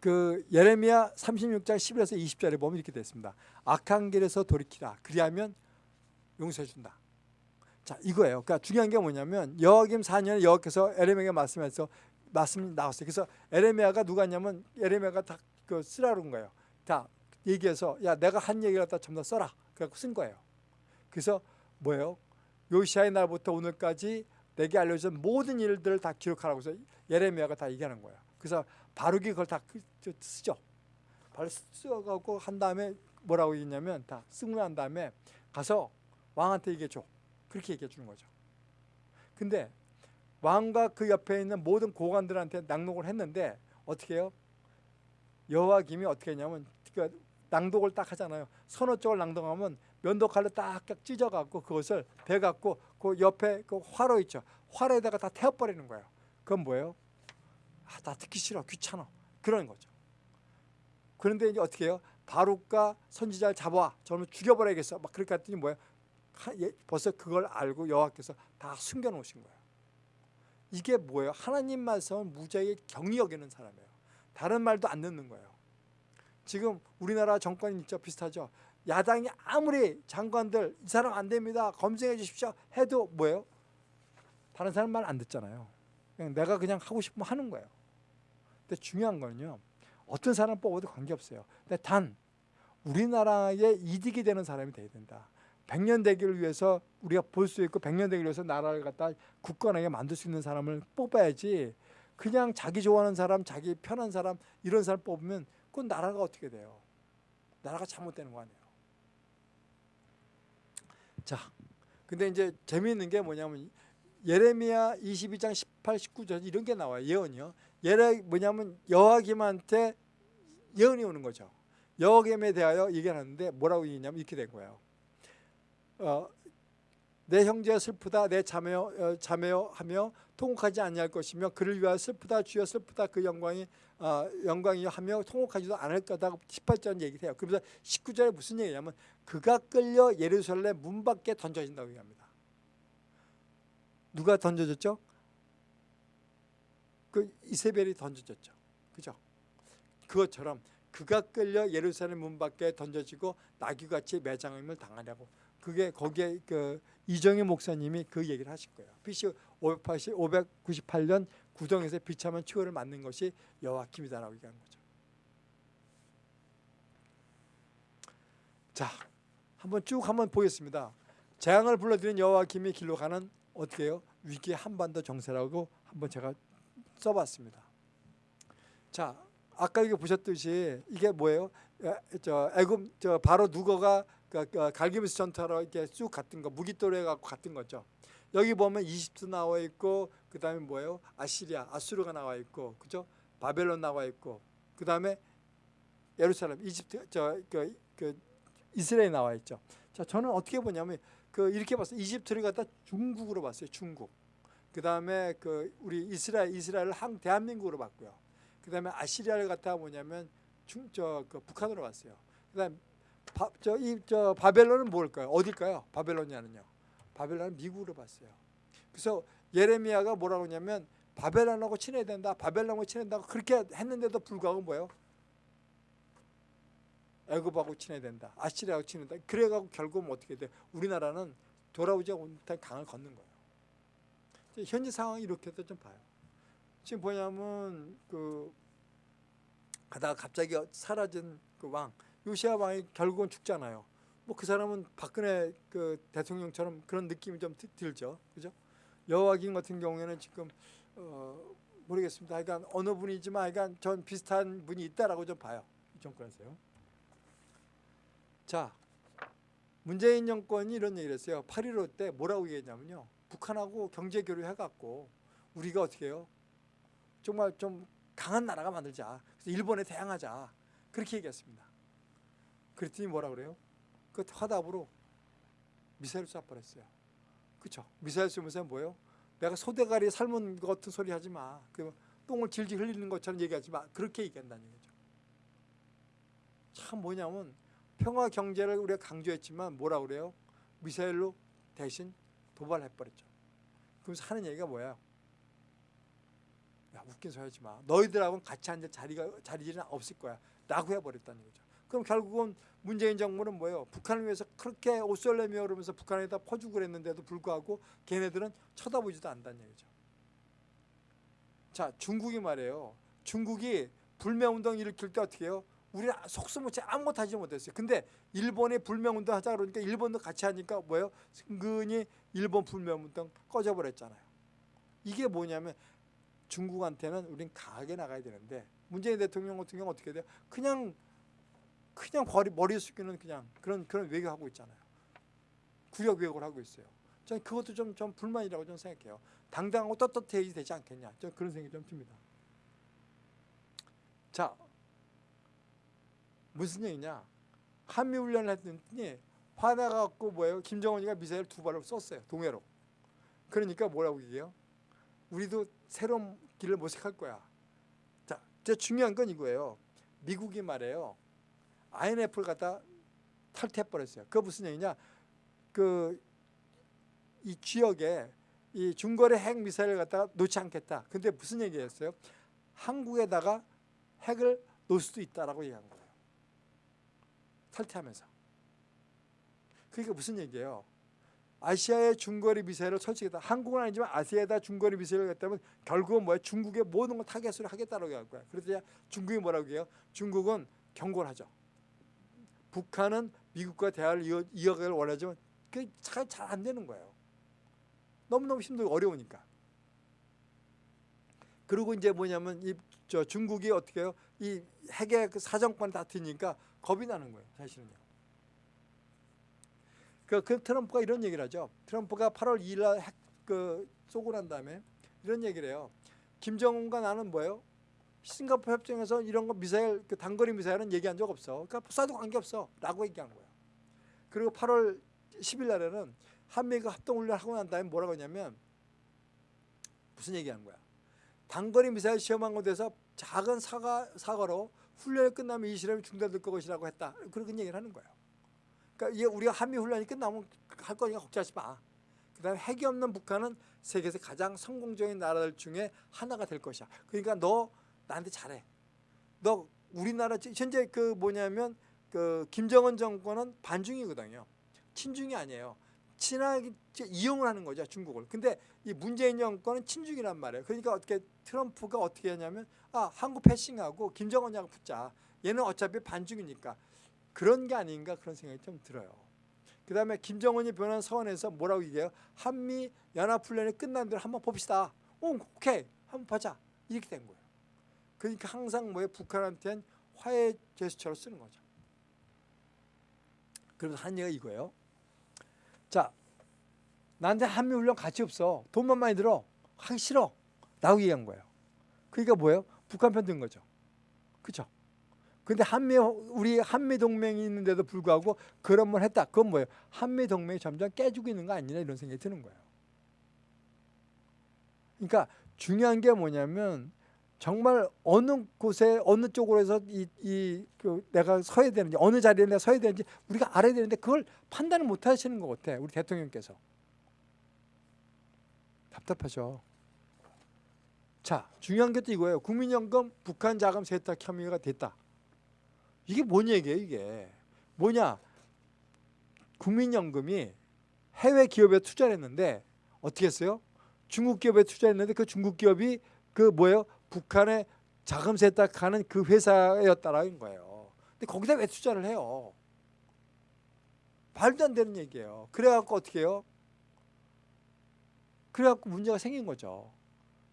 그 예레미야 36장 11에서 20절에 보면 이렇게 됐습니다. 악한 길에서 돌이키라. 그리하면 용서해 준다. 자, 이거예요. 그러니까 중요한 게 뭐냐면 여호김 4년에 여호께서 에레미야에게 말씀해서 말씀이 나왔어요. 그래서 에레미야가 누가 했냐면 에레미야가 다 그 쓰라는 거예요. 다 얘기해서 야 내가 한 얘기를 갖다 전부 다 써라. 그래갖고 쓴 거예요. 그래서 뭐예요? 요시아의 날부터 오늘까지 내게 알려준 모든 일들을 다 기록하라고 해서 예레미야가 다 얘기하는 거예요. 그래서 바룩이 그걸 다 그, 쓰죠. 바로 써갖고 한 다음에 뭐라고 얘기냐면 다 쓰고 난 다음에 가서 왕한테 얘기해 줘. 그렇게 얘기해 주는 거죠. 근데 왕과 그 옆에 있는 모든 고관들한테 낭독을 했는데 어떻게 해요? 여호와김이 어떻게 했냐면 그 낭독을 딱 하잖아요. 서너 쪽을 낭독하면 면도칼로 딱딱 찢어갖고 그것을 대갖고 그 옆에 그 화로 있죠. 화로에다가 다 태워버리는 거예요. 그건 뭐예요? 아, 나 듣기 싫어, 귀찮아. 그런 거죠. 그런데 이제 어떻게 해요? 바룩과 선지자를 잡아와. 저는 죽여버려야겠어. 막 그렇게 했더니 뭐예요? 예, 벌써 그걸 알고 여호와께서 다 숨겨놓으신 거예요. 이게 뭐예요? 하나님 말씀은 무지하게 경이 여기는 사람이에요. 다른 말도 안 듣는 거예요. 지금 우리나라 정권이 진짜 비슷하죠. 야당이 아무리 장관들 이 사람 안 됩니다. 검증해 주십시오. 해도 뭐예요? 다른 사람 말 안 듣잖아요. 그냥 내가 그냥 하고 싶으면 하는 거예요. 근데 중요한 거는요. 어떤 사람 뽑아도 관계없어요. 근데 단 우리나라에 이득이 되는 사람이 돼야 된다. 백년 대기를 위해서 우리가 볼 수 있고 백년 대기를 위해서 나라를 갖다 굳건하게 만들 수 있는 사람을 뽑아야지 그냥 자기 좋아하는 사람, 자기 편한 사람 이런 사람 뽑으면 그건 나라가 어떻게 돼요? 나라가 잘못되는 거 아니에요. 자, 근데 이제 재미있는 게 뭐냐면 예레미야 22장 18, 19절 이런 게 나와요. 예언이요. 예레 뭐냐면 여호와김한테 예언이 오는 거죠. 여호와김에 대하여 얘기를 하는데 뭐라고 얘기냐면 이렇게 된 거예요. 어, 내 형제가 슬프다 내 자매여 어, 자매여 하며 통곡하지 아니할 것이며 그를 위하여 슬프다 주여 슬프다 그 영광이 어, 영광이 하며 통곡하지도 않을 거다 18절 얘기를 해요. 그러면서 19절에 무슨 얘기냐면 그가 끌려 예루살렘 문 밖에 던져진다고 얘기합니다. 누가 던져졌죠? 그 이세벨이 던져졌죠. 그죠? 그것처럼 그가 끌려 예루살렘 문 밖에 던져지고 나귀같이 매장임을 당하냐고 그게 거기에 그 이정희 목사님이 그 얘기를 하실 거예요. BC 580, 598년 구덩에서 비참한 추월을 맞는 것이 여호와김이다라고 얘기하는 거죠. 자, 한번 쭉 한번 보겠습니다. 재앙을 불러들인 여호와김이 길로 가는 어떻게 해요? 위기 한반도 정세라고 한번 제가 써봤습니다. 자, 아까 이게 보셨듯이 이게 뭐예요? 에, 저 애굽 저 바로 누거가 그, 그 갈기미스 전투하러 이렇게 쭉 갔던 거 무기토레 갖고 갔던 거죠. 여기 보면 이집트 나와 있고 그 다음에 뭐예요? 아시리아, 아수르가 나와 있고 그죠? 바벨론 나와 있고 그 다음에 예루살렘, 이집트 저 그 그 이스라엘 나와 있죠. 자, 저는 어떻게 보냐면 그 이렇게 봤어요. 이집트를 갖다 중국으로 봤어요. 중국. 그 다음에 그 우리 이스라엘 이스라엘을 한 대한민국으로 봤고요. 그 다음에 아시리아를 갖다 뭐냐면 중 저 그 북한으로 봤어요. 그 다음 저이 저 바벨론은 뭘까요? 어딜까요? 바벨론이냐는요. 바벨론은 미국으로 봤어요. 그래서 예레미야가 뭐라고 하냐면 바벨론하고 친해야 된다. 바벨론하고 친해다고 그렇게 했는데도 불구하고 뭐예요? 애굽하고 친해야 된다. 아시리아하고 친해야 된다. 그래가고 결국은 어떻게 돼? 우리나라는 돌아오지 못한 강을 걷는 거예요. 현재 상황이 이렇게도 좀 봐요. 지금 뭐냐면 그 가다가 갑자기 사라진 그 왕 요시아 왕이 결국은 죽잖아요. 뭐 그 사람은 박근혜 그 대통령처럼 그런 느낌이 좀 들죠, 그죠? 여호와김 같은 경우에는 지금 어 모르겠습니다. 하여간 어느 분이지만 하여간 전 비슷한 분이 있다라고 좀 봐요. 이 정권에서요. 자, 문재인 정권이 이런 얘기를 했어요. 8.15 때 뭐라고 얘기했냐면요. 북한하고 경제 교류 해갖고 우리가 어떻게 해요? 정말 좀 강한 나라가 만들자. 그래서 일본에 대항하자. 그렇게 얘기했습니다. 그랬더니 뭐라 그래요? 그 화답으로 미사일 쏴버렸어요. 그렇죠? 미사일 쏘면서 뭐예요? 내가 소대가리 삶은 것 같은 소리 하지 마. 그 똥을 질질 흘리는 것처럼 얘기하지 마. 그렇게 얘기한다는 얘기죠. 참 뭐냐면 평화 경제를 우리가 강조했지만 뭐라 그래요? 미사일로 대신 도발해버렸죠. 그러면서 하는 얘기가 뭐야? 야 웃긴 소리 하지 마. 너희들하고는 같이 앉을 자리가 자리는 없을 거야. 라고 해버렸다는 거죠. 그럼 결국은 문재인 정부는 뭐예요? 북한을 위해서 그렇게 옷설레며 그러면서 북한에다 퍼주고 그랬는데도 불구하고 걔네들은 쳐다보지도 않다는 얘기죠. 자 중국이 말이에요. 중국이 불매운동 일으킬 때 어떻게 해요? 우리 속수무책 아무것도 하지 못했어요. 근데 일본이 불매운동 하자 그러니까 일본도 같이 하니까 뭐예요? 은근히 일본 불매운동 꺼져버렸잖아요. 이게 뭐냐면 중국한테는 우린 강하게 나가야 되는데 문재인 대통령 같은 경우 어떻게 돼요? 그냥 그냥 머리, 머리 숙이는 그냥 그런 그런 외교하고 있잖아요. 구역 외교를 하고 있어요. 저는 그것도 좀, 좀 불만이라고 좀 생각해요. 당당하고 떳떳해야 되지 않겠냐. 저 그런 생각이 좀 듭니다. 자, 무슨 얘기냐? 한미 훈련을 했더니 화나갖고 뭐예요? 김정은이가 미사일 두 발을 쐈어요. 동해로. 그러니까 뭐라고 얘기해요? 우리도 새로운 길을 모색할 거야. 자, 제 중요한 건 이거예요. 미국이 말해요. INF를 갖다 탈퇴해버렸어요. 그거 무슨 얘기냐? 그 이 지역에 이 중거리 핵 미사일을 갖다가 놓지 않겠다. 근데 무슨 얘기했어요? 한국에다가 핵을 놓을 수도 있다라고 얘기한 거예요. 탈퇴하면서. 그러니까 무슨 얘기예요? 아시아의 중거리 미사일을 설치했다. 한국은 아니지만 아시아에다 중거리 미사일을 했다면 결국은 뭐야? 중국의 모든 걸 타겟으로 하겠다라고 할 거야. 그래서 중국이 뭐라고 해요? 중국은 경고를 하죠. 북한은 미국과 대화를 이어, 이어가길 원하지만 그게 잘 안 되는 거예요. 너무너무 힘들고 어려우니까. 그리고 이제 뭐냐면 이 저 중국이 어떻게 해요? 이 핵의 그 사정권 다투니까 겁이 나는 거예요. 사실은요. 그, 그 트럼프가 이런 얘기를 하죠. 트럼프가 8월 2일 날핵그 쏘고 난 다음에 이런 얘기를 해요. 김정은과 나는 뭐예요? 싱가포르 협정에서 이런 거 미사일 그 단거리 미사일은 얘기한 적 없어. 그러니까 쏴도 관계 없어 라고 얘기한 거예요. 그리고 8월 10일 날에는 한미가 합동 훈련 하고 난 다음에 뭐라고 했냐면 무슨 얘기한 거야? 단거리 미사일 시험한 것에서 작은 사과 사과로 훈련이 끝나면 이 실험이 중단될 것이라고 했다. 그런 얘기를 하는 거예요. 그러니까 이게 우리가 한미 훈련이 끝나면 할 거니까 걱정하지 마. 그다음에 핵이 없는 북한은 세계에서 가장 성공적인 나라들 중에 하나가 될 것이야. 그러니까 너 나한테 잘해. 너 우리나라 현재 그 뭐냐면 그 김정은 정권은 반중이거든요. 친중이 아니에요. 친하게 이용을 하는 거죠 중국을. 근데 이 문재인 정권은 친중이란 말이에요. 그러니까 어떻게 트럼프가 어떻게 하냐면 아 한국 패싱하고 김정은하고 붙자. 얘는 어차피 반중이니까 그런 게 아닌가 그런 생각이 좀 들어요. 그 다음에 김정은이 변한 서원에서 뭐라고 얘기해요? 한미 연합훈련이 끝난 대로 한번 봅시다. 오, 오케이. 한번 보자. 이렇게 된 거예요. 그러니까 항상 뭐에 북한한테는 화해 제스처로 쓰는 거죠. 그래서 한 얘기가 이거예요. 자, 나한테 한미 훈련 가치 없어. 돈만 많이 들어. 하기 싫어. 라고 얘기한 거예요. 그러니까 뭐예요? 북한 편 든 거죠. 그죠? 근데 한미 우리 한미 동맹이 있는데도 불구하고 그런 걸 했다. 그건 뭐예요? 한미 동맹이 점점 깨지고 있는 거 아니냐 이런 생각이 드는 거예요. 그러니까 중요한 게 뭐냐면 정말 어느 곳에 어느 쪽으로 해서 이, 이 그 내가 서야 되는지 어느 자리에 내가 서야 되는지 우리가 알아야 되는데 그걸 판단을 못 하시는 것 같아. 우리 대통령께서. 답답하죠. 자, 중요한 게 또 이거예요. 국민연금 북한 자금 세탁 혐의가 됐다. 이게 뭔 얘기예요, 이게? 뭐냐? 국민연금이 해외 기업에 투자를 했는데 어떻게 했어요? 중국 기업에 투자했는데 그 중국 기업이 그 뭐예요? 북한에 자금 세탁하는 그 회사였다라는 거예요. 근데 거기다 왜 투자를 해요? 말도 안 되는 얘기예요. 그래갖고 어떻게 해요? 그래갖고 문제가 생긴 거죠.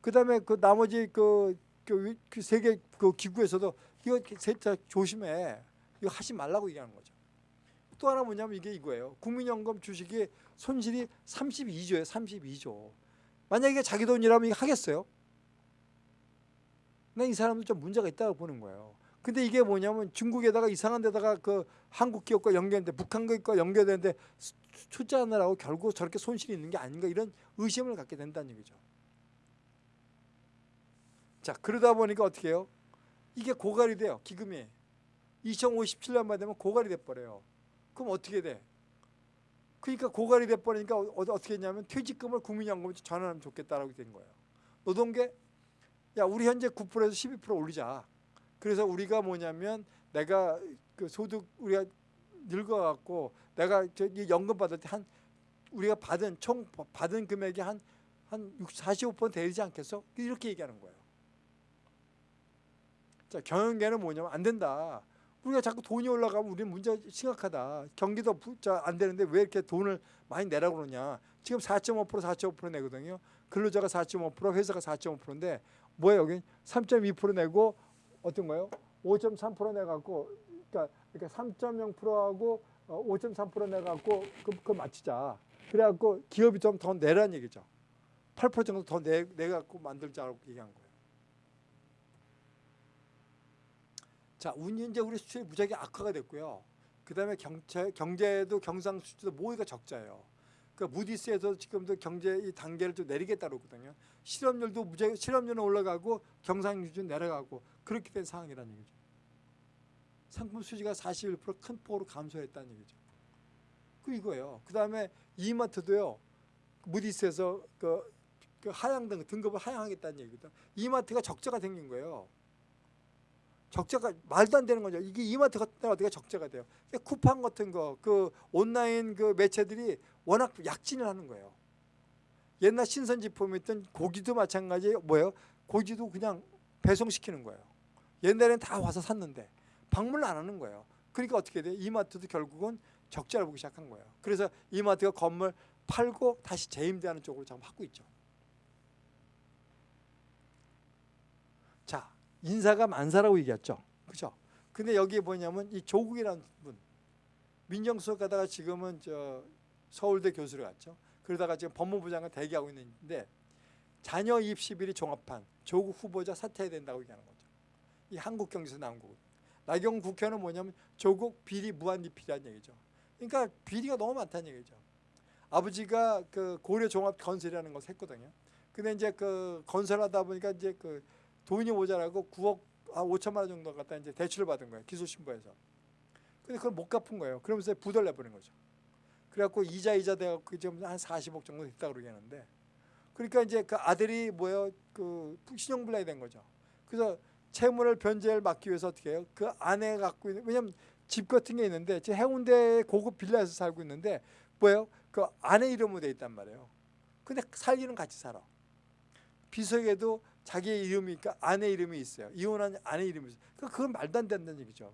그 다음에 그 나머지 그, 그, 그 세계 그 기구에서도 이거 세탁 조심해. 이거 하지 말라고 얘기하는 거죠. 또 하나 뭐냐면 이게 이거예요. 국민연금 주식이 손실이 32조예요. 32조. 만약에 자기 돈이라면 이거 하겠어요? 난 이 사람도 좀 문제가 있다고 보는 거예요. 근데 이게 뭐냐면 중국에다가 이상한 데다가 그 한국 기업과 연결되는데 북한 기업과 연결되는데 투자하느라고 결국 저렇게 손실이 있는 게 아닌가 이런 의심을 갖게 된다는 얘기죠. 자 그러다 보니까 어떻게 해요? 이게 고갈이 돼요. 기금이. 2057년만 되면 고갈이 돼버려요. 그럼 어떻게 돼? 그러니까 고갈이 돼버리니까 어, 어떻게 했냐면 퇴직금을 국민연금에 전환하면 좋겠다라고 된 거예요. 노동계 야 우리 현재 9%에서 12% 올리자. 그래서 우리가 뭐냐면 내가 그 소득 우리가 늙어갖고 내가 저기 연금 받을 때 한 우리가 받은 총 받은 금액이 한 한 45% 되지 않겠어? 이렇게 얘기하는 거예요. 자 경영계는 뭐냐면 안 된다. 우리가 자꾸 돈이 올라가면 우리는 문제 심각하다. 경기도 안 되는데 왜 이렇게 돈을 많이 내라고 그러냐. 지금 4.5% 4.5% 내거든요. 근로자가 4.5% 회사가 4.5%인데 뭐예요 여기 3.2% 내고 어떤 거예요? 5.3% 내갖고 그러니까, 그러니까 3.0%하고 5.3% 내갖고 그, 그 맞추자. 그래갖고 기업이 좀 더 내라는 얘기죠. 8% 정도 더 내, 내갖고 만들자고 얘기한 거예요. 자, 운이 이제 우리 수출이 무지하게 악화가 됐고요. 그 다음에 경제, 경제도 경상 수출도 모두가 적자예요. 그 무디스에서 지금도 경제 이 단계를 좀 내리겠다고 그러거든요. 실업률도 무지하게 실업률은 올라가고 경상수준 내려가고 그렇게 된 상황이라는 얘기죠. 상품 수지가 41%큰 폭으로 감소했다는 얘기죠. 그 이거예요. 그 다음에 이마트도요. 무디스에서 그, 그 하향 등 등급을 하향하겠다는 얘기거든. 이마트가 적자가 생긴 거예요. 적자가 말도 안 되는 거죠. 이게 이마트 같은 데가 어떻게 적자가 돼요? 그러니까 쿠팡 같은 거, 그 온라인 그 매체들이 워낙 약진을 하는 거예요. 옛날 신선지품이었던 고기도 마찬가지 뭐예요? 고기도 그냥 배송시키는 거예요. 옛날엔 다 와서 샀는데 방문을 안 하는 거예요. 그러니까 어떻게 돼요? 이마트도 결국은 적자를 보기 시작한 거예요. 그래서 이마트가 건물 팔고 다시 재임대하는 쪽으로 지금 하고 있죠. 자, 인사가 만사라고 얘기했죠. 그죠? 근데 여기에 뭐냐면 이 조국이라는 분 민정수석 가다가 지금은 저 서울대 교수를 갔죠. 그러다가 지금 법무부 장관 대기하고 있는데 자녀 입시비리 종합판 조국 후보자 사퇴해야 된다고 얘기하는 거죠. 이 한국 경제에서 나온 거고. 나경 국회는 뭐냐면 조국 비리 무한 리필이라는 얘기죠. 그러니까 비리가 너무 많다는 얘기죠. 아버지가 그 고려 종합 건설이라는 것을 했거든요. 근데 이제 그 건설하다 보니까 이제 그 돈이 모자라고 9억 아 5천만 원 정도 갖다 이제 대출을 받은 거예요. 기술신부에서. 근데 그걸 못 갚은 거예요. 그러면서 부도를 내버린 거죠. 그래갖고 이자 이자 돼갖고 지금 한 40억 정도 됐다 그러게 하는데 그러니까 이제 그 아들이 뭐예요? 그 신용불량이 된 거죠. 그래서 채무를 변제를 막기 위해서 어떻게 해요? 그 아내 갖고 있는 왜냐면 집 같은 게 있는데 지금 해운대 고급 빌라에서 살고 있는데 뭐예요? 그 아내 이름으로 돼 있단 말이에요. 근데 살기는 같이 살아. 비서에도 자기의 이름이 그러니까 아내 이름이 있어요. 이혼한 아내 이름이 있어요. 그러니까 그건 말도 안 된다는 얘기죠.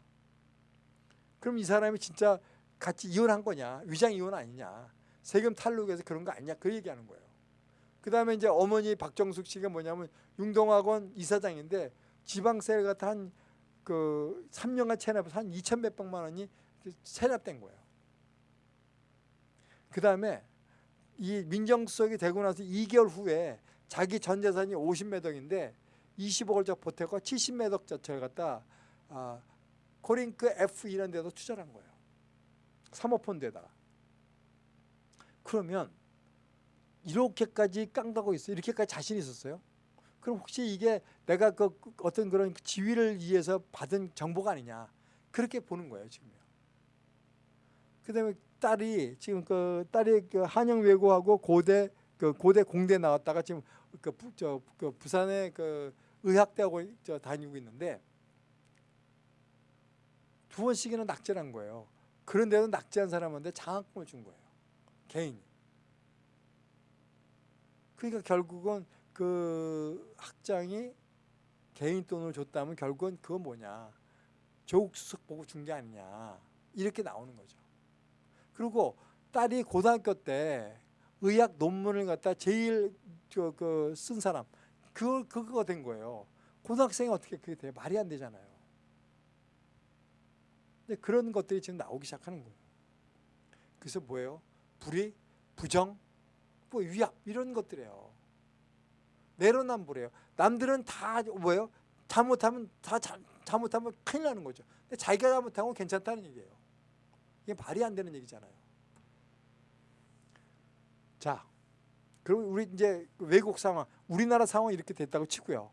그럼 이 사람이 진짜 같이 이혼한 거냐? 위장 이혼 아니냐? 세금 탈루해서 그런 거 아니냐? 그 얘기하는 거예요. 그 다음에 이제 어머니 박정숙 씨가 뭐냐면 융동학원 이사장인데 지방세 같은 한 그 3년간 체납해서 한 2천 몇백만 원이 체납된 거예요. 그 다음에 이 민정수석이 되고 나서 2개월 후에 자기 전 재산이 50매덕인데 20억을 저 보태고 70매덕 자체를 갖다 아, 코링크 F 이런 데도 투자를 한 거예요. 사모펀드에다가. 그러면 이렇게까지 깡다고 있어요. 이렇게까지 자신 있었어요. 그럼 혹시 이게 내가 그 어떤 그런 지위를 위해서 받은 정보가 아니냐 그렇게 보는 거예요 지금요. 그다음에 딸이 지금 그 딸이 그 한영 외고하고 고대 그 고대 공대 나왔다가 지금 그, 부, 저, 그 부산의 그 의학대학을 저 다니고 있는데 두 번씩이나 낙제를 한 거예요. 그런데도 낙제한 사람한테 장학금을 준 거예요. 개인이. 그러니까 결국은 그 학장이 개인 돈을 줬다면 결국은 그건 뭐냐. 조국 수석 보고 준 게 아니냐. 이렇게 나오는 거죠. 그리고 딸이 고등학교 때 의학 논문을 갖다 제일 그쓴 사람 그걸 그거가 된 거예요. 고등학생이 어떻게 그게 돼? 말이 안 되잖아요. 근데 그런 것들이 지금 나오기 시작하는 거예요. 그래서 뭐예요? 불의, 부정, 뭐 위압 이런 것들이에요. 내로남불이에요. 남들은 다 뭐예요? 잘못하면 다 자, 잘못하면 큰일 나는 거죠. 근데 자기가 잘못하면 괜찮다는 얘기예요. 이게 말이 안 되는 얘기잖아요. 자, 그럼 우리 이제 외국 상황, 우리나라 상황이 이렇게 됐다고 치고요.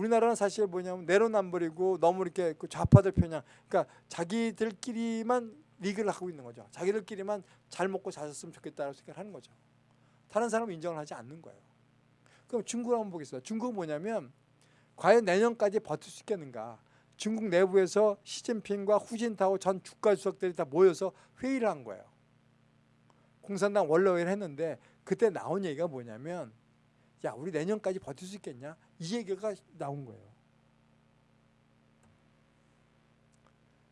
우리나라는 사실 뭐냐면 내로남불이고 너무 이렇게 그 좌파들 편향, 그러니까 자기들끼리만 리그를 하고 있는 거죠. 자기들끼리만 잘 먹고 잘 샀으면 좋겠다라고 생각을 하는 거죠. 다른 사람은 인정을 하지 않는 거예요. 그럼 중국을 한번 보겠습니다. 중국은 뭐냐면 과연 내년까지 버틸 수 있겠는가? 중국 내부에서 시진핑과 후진타오 전 주가 주석들이 다 모여서 회의를 한 거예요. 공산당 원로회의를 했는데 그때 나온 얘기가 뭐냐면 야 우리 내년까지 버틸 수 있겠냐? 이 얘기가 나온 거예요.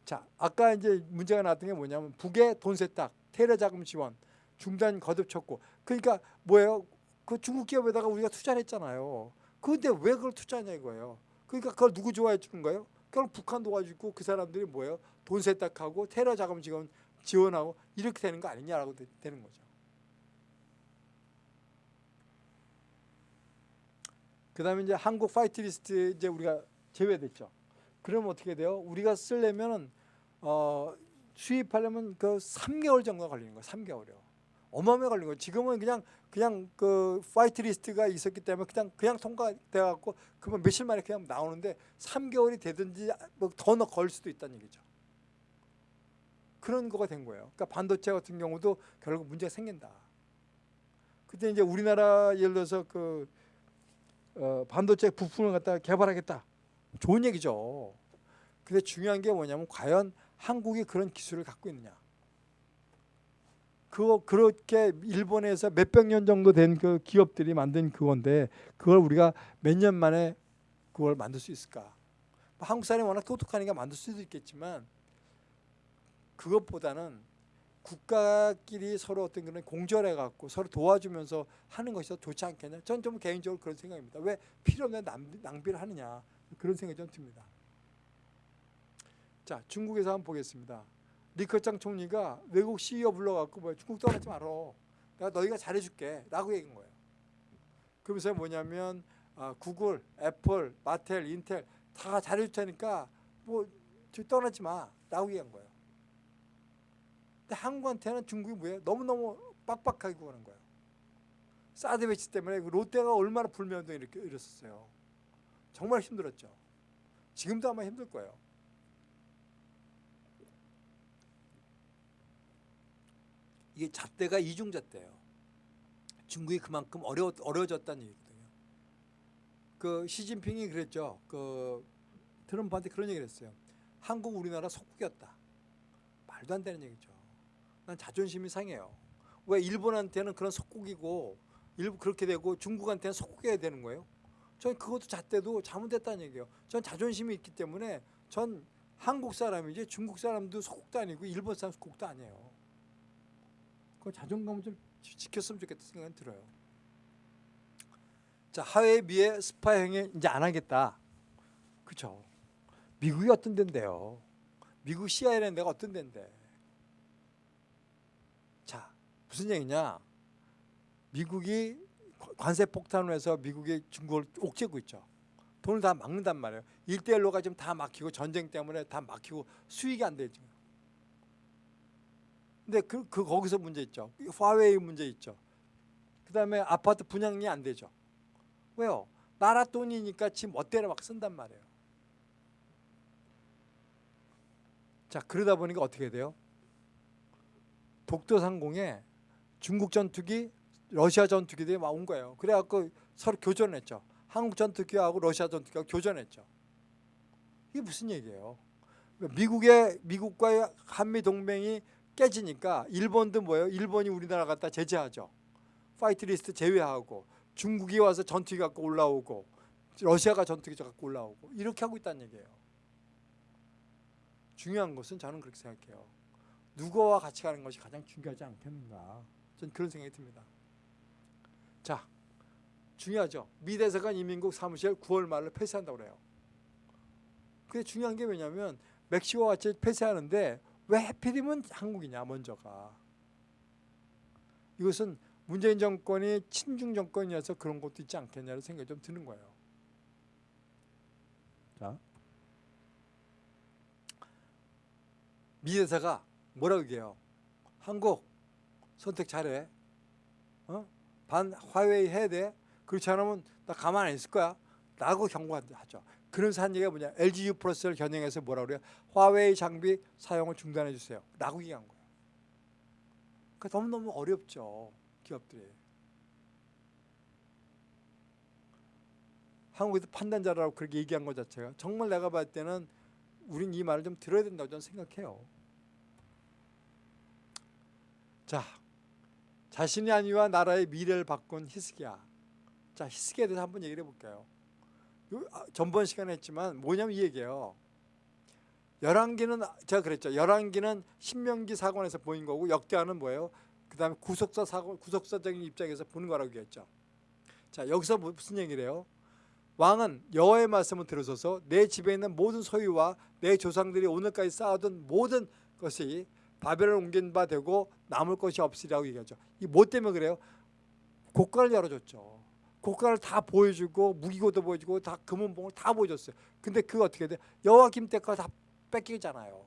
자 아까 이제 문제가 나왔던 게 뭐냐면 북의 돈 세탁, 테러 자금 지원, 중단 거듭 촉구. 그러니까 뭐예요? 그 중국 기업에다가 우리가 투자를 했잖아요. 그런데 왜 그걸 투자하냐 이거예요. 그러니까 그걸 누구 좋아해 주는 거예요? 그걸 북한 도와주고 그 사람들이 뭐예요? 돈 세탁하고 테러 자금 지원 지원하고 이렇게 되는 거 아니냐라고 되는 거죠. 그다음에 이제 한국 화이트 리스트 이제 우리가 제외됐죠. 그러면 어떻게 돼요? 우리가 쓰려면 어, 수입하려면 그 3개월 정도 걸리는 거예요. 3개월이요. 어마어마하게 걸린 거예요. 지금은 그냥 그냥 그 화이트 리스트가 있었기 때문에 그냥 그냥 통과돼 갖고 그러면 며칠 만에 그냥 나오는데 3개월이 되든지 뭐더 걸 수도 있다는 얘기죠. 그런 거가 된 거예요. 그러니까 반도체 같은 경우도 결국 문제가 생긴다. 그때 이제 우리나라 예를 들어서 그 어, 반도체 부품을 갖다 개발하겠다. 좋은 얘기죠. 근데 중요한 게 뭐냐면 과연 한국이 그런 기술을 갖고 있느냐. 그거 그렇게 일본에서 몇백 년 정도 된 그 기업들이 만든 그건데 그걸 우리가 몇 년 만에 그걸 만들 수 있을까? 뭐 한국 사람이 워낙 똑똑하니까 만들 수도 있겠지만 그것보다는 국가끼리 서로 어떤 그런 공존해 갖고 서로 도와주면서 하는 것이 더 좋지 않겠냐? 전 좀 개인적으로 그런 생각입니다. 왜 필요 없는 낭비, 낭비를 하느냐 그런 생각이 좀 듭니다. 자 중국에서 한번 보겠습니다. 리커창 총리가 외국 CEO 불러갖고 뭐 중국 떠나지 말아. 내가 너희가 잘해줄게 라고 얘기한 거예요. 그러면서 뭐냐면 아, 구글, 애플, 마텔, 인텔 다 잘해줄 테니까 뭐 떠나지 마 라고 얘기한 거예요. 근데 한국한테는 중국이 뭐예요? 너무너무 빡빡하게 구하는 거예요. 사드 배치 때문에 그 롯데가 얼마나 불매운동 이렇게 일었었어요. 정말 힘들었죠. 지금도 아마 힘들 거예요. 이게 잣대가 이중 잣대예요. 중국이 그만큼 어려 어려워졌다는 얘기거든요. 그 시진핑이 그랬죠. 그 트럼프한테 그런 얘기를 했어요. 한국 우리나라 속국이었다. 말도 안 되는 얘기죠. 난 자존심이 상해요. 왜 일본한테는 그런 속국이고 일부 그렇게 되고 중국한테는 속국해야 되는 거예요? 전 그것도 잣대도 잘못됐다는 얘기예요. 전 자존심이 있기 때문에 전 한국 사람이지 중국 사람도 속국도 아니고 일본 사람 속국도 아니에요. 그 자존감을 좀 지켰으면 좋겠다 생각이 들어요. 자 하웨이 미의 스파 행위 이제 안 하겠다. 그렇죠. 미국이 어떤 데인데요. 미국 CIA라는 데가 어떤 데인데. 자 무슨 얘기냐. 미국이 관세 폭탄을 해서 미국이 중국을 옥죄고 있죠. 돈을 다 막는단 말이에요. 일대일로가 지금 다 막히고 전쟁 때문에 다 막히고 수익이 안 되죠. 근데 그, 그 거기서 문제 있죠. 화웨이 문제 있죠. 그 다음에 아파트 분양이 안 되죠. 왜요? 나라 돈이니까 지금 멋대로 막 쓴단 말이에요. 자 그러다 보니까 어떻게 돼요? 독도상공에 중국 전투기, 러시아 전투기들이 막 온 거예요. 그래갖고 서로 교전했죠. 한국 전투기하고 러시아 전투기하고 교전했죠. 이게 무슨 얘기예요? 미국의 미국과의 한미 동맹이 깨지니까 일본도 뭐예요? 일본이 우리나라 갖다 제재하죠. 화이트 리스트 제외하고 중국이 와서 전투기 갖고 올라오고 러시아가 전투기 갖고 올라오고 이렇게 하고 있다는 얘기예요. 중요한 것은 저는 그렇게 생각해요. 누구와 같이 가는 것이 가장 중요하지 않겠는가. 전 그런 생각이 듭니다. 자, 중요하죠. 미 대사관 이민국 사무실 9월 말로 폐쇄한다고 그래요. 그게 중요한 게 뭐냐면 멕시코와 같이 폐쇄하는데 왜 해필이면 한국이냐 먼저가. 이것은 문재인 정권이 친중 정권이어서 그런 것도 있지 않겠냐는 생각이 좀 드는 거예요. 자, 미 대사가 뭐라고 얘기해요? 한국 선택 잘해. 어? 반 화웨이 해야 돼. 그렇지 않으면 나 가만 안 있을 거야. 라고 경고하죠. 그러면서 한 얘기가 뭐냐. LGU 플러스를 겨냥해서 뭐라 그래요? 화웨이 장비 사용을 중단해 주세요. 라고 얘기한 거예요. 그러니까 너무너무 어렵죠. 기업들이. 한국에서 판단자라고 그렇게 얘기한 것 자체가 정말 내가 봤을 때는 우린 이 말을 좀 들어야 된다고 저는 생각해요. 자, 자신이 아니와 나라의 미래를 바꾼 히스기야. 자, 히스기야에 대해서 한번 얘기를 해볼게요. 아, 전번 시간에 했지만 뭐냐면 이 얘기예요. 열왕기는 제가 그랬죠. 열왕기는 신명기 사관에서 보인 거고 역대하는 뭐예요? 그 다음에 구속사 사고 구속사적인 입장에서 보는 거라고 얘기했죠. 자 여기서 뭐, 무슨 얘기를 해요? 왕은 여호와의 말씀을 들으소서 내 집에 있는 모든 소유와 내 조상들이 오늘까지 쌓아둔 모든 것이 바벨을 옮긴 바 되고 남을 것이 없으리라고 얘기하죠. 이뭐 때문에 그래요? 고가를 열어줬죠. 고가를 다 보여주고 무기고도 보여주고 다 금은봉을 다 보여줬어요. 근데 그거 어떻게 돼? 여호와김 때가 다 뺏기잖아요.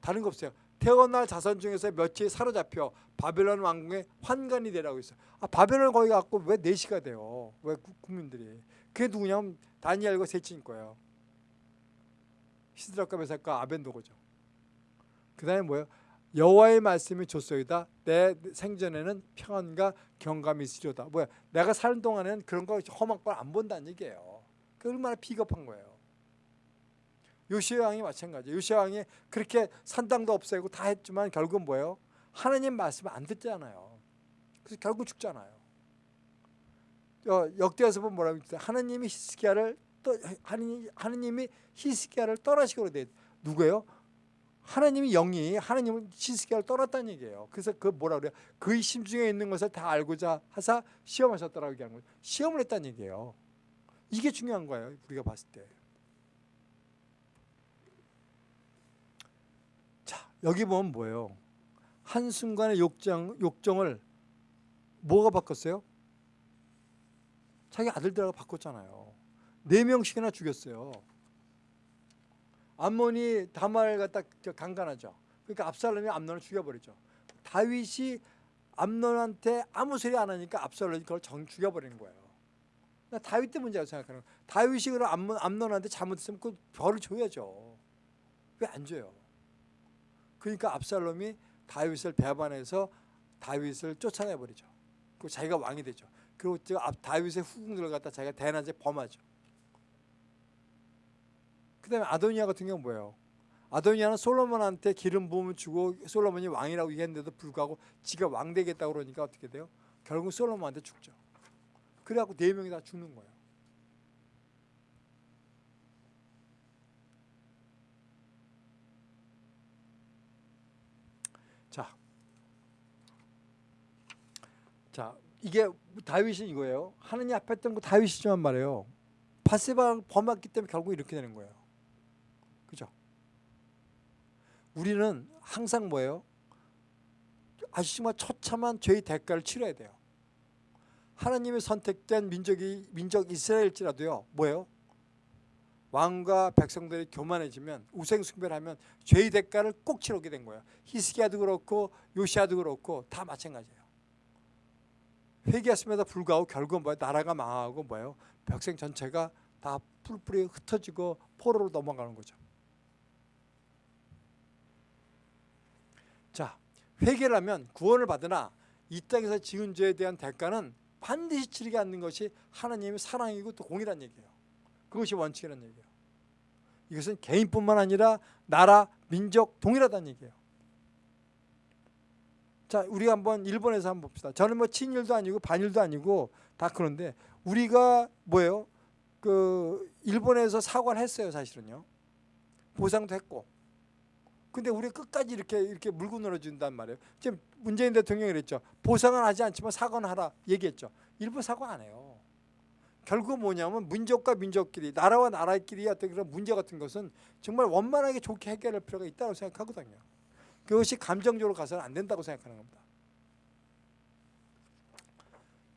다른 거 없어요. 태어날 자손 중에서 며칠 사로잡혀 바벨론 왕궁의 환관이 되라고 있어요. 아, 바벨론 거기 갖고 왜 내시가 돼요? 왜 국민들이? 그게 누구냐면 다니엘과 셋째인 거예요. 시드락과 메삭과 아벤도고죠. 그 다음에 뭐예요? 여호와의 말씀이 줬소이다. 내 생전에는 평안과 경감이 있으리다. 뭐야? 내가 사는 동안에는 그런 거 험한 걸 안 본다는 얘기예요. 그 얼마나 비겁한 거예요. 요시아 왕이 마찬가지예요. 요시아 왕이 그렇게 산당도 없애고 다 했지만 결국 뭐예요? 하나님 말씀 안 듣잖아요. 그래서 결국 죽잖아요. 어, 역대에서 보면 뭐라고 했어요? 하나님이 히스기야를 또 하나님, 하나님이 히스기야를 떠나시고 돼 누구예요? 하나님이 영이 하나님은 히스기야를 떠났다는 얘기예요. 그래서 그 뭐라 그래요? 그의 심중에 있는 것을 다 알고자 하사 시험하셨다라고 얘기하는 거예요. 시험을 했다는 얘기예요. 이게 중요한 거예요. 우리가 봤을 때. 자, 여기 보면 뭐예요? 한순간의 욕정, 욕정을 뭐가 바꿨어요? 자기 아들들하고 바꿨잖아요. 네 명씩이나 죽였어요. 암몬이 다말을 갖다 강간하죠. 그러니까 압살롬이 암논을 죽여버리죠. 다윗이 암논한테 아무 소리 안 하니까 압살롬이 그걸 정 죽여버리는 거예요. 나 다윗 때 문제라고 생각하는 거예요. 다윗이 그럼 암논, 암논한테 잘못했으면 그 벌을 줘야죠. 왜 안 줘요? 그러니까 압살롬이 다윗을 배반해서 다윗을 쫓아내버리죠. 그 자기가 왕이 되죠. 그리고 다윗의 후궁들을 갖다 자기가 대낮에 범하죠. 그 다음에 아도니아 같은 경우는 뭐예요? 아도니아는 솔로몬한테 기름 부음을 주고 솔로몬이 왕이라고 얘기했는데도 불구하고 지가 왕 되겠다고 그러니까 어떻게 돼요? 결국 솔로몬한테 죽죠. 그래갖고 네 명이 다 죽는 거예요. 자, 자 이게 다윗이 이거예요. 하느님 앞에 했던 거 다윗이지만 말이에요. 바세바를 범했기 때문에 결국 이렇게 되는 거예요. 그죠? 우리는 항상 뭐예요? 정말 처참한 죄의 대가를 치러야 돼요. 하나님의 선택된 민족이 민족 이스라엘일지라도요. 뭐예요? 왕과 백성들이 교만해지면 우생숭배하면 죄의 대가를 꼭 치르게 된 거예요. 히스기야도 그렇고 요시아도 그렇고 다 마찬가지예요. 회개했음에도 불구하고 결국은 뭐예요? 나라가 망하고 뭐예요? 백성 전체가 다 뿔뿔이 흩어지고 포로로 넘어가는 거죠. 자, 회개를 하면 구원을 받으나 이 땅에서 지은 죄에 대한 대가는 반드시 치르게 않는 것이 하나님의 사랑이고 또 공이란 얘기예요. 그것이 원칙이라는 얘기예요. 이것은 개인뿐만 아니라 나라, 민족 동일하다는 얘기예요. 자, 우리가 한번 일본에서 한번 봅시다. 저는 뭐 친일도 아니고 반일도 아니고 다 그런데 우리가 뭐예요? 그 일본에서 사과를 했어요, 사실은요. 보상도 했고. 근데 우리 끝까지 이렇게 이렇게 물고 늘어준단 말이에요. 지금 문재인 대통령이 그랬죠. 보상은 하지 않지만 사과는 하라 얘기했죠. 일본 사과 안 해요. 결국 뭐냐면 민족과 민족끼리 나라와 나라끼리 어떤 그런 문제 같은 것은 정말 원만하게 좋게 해결할 필요가 있다고 생각하거든요. 그것이 감정적으로 가서는 안 된다고 생각하는 겁니다.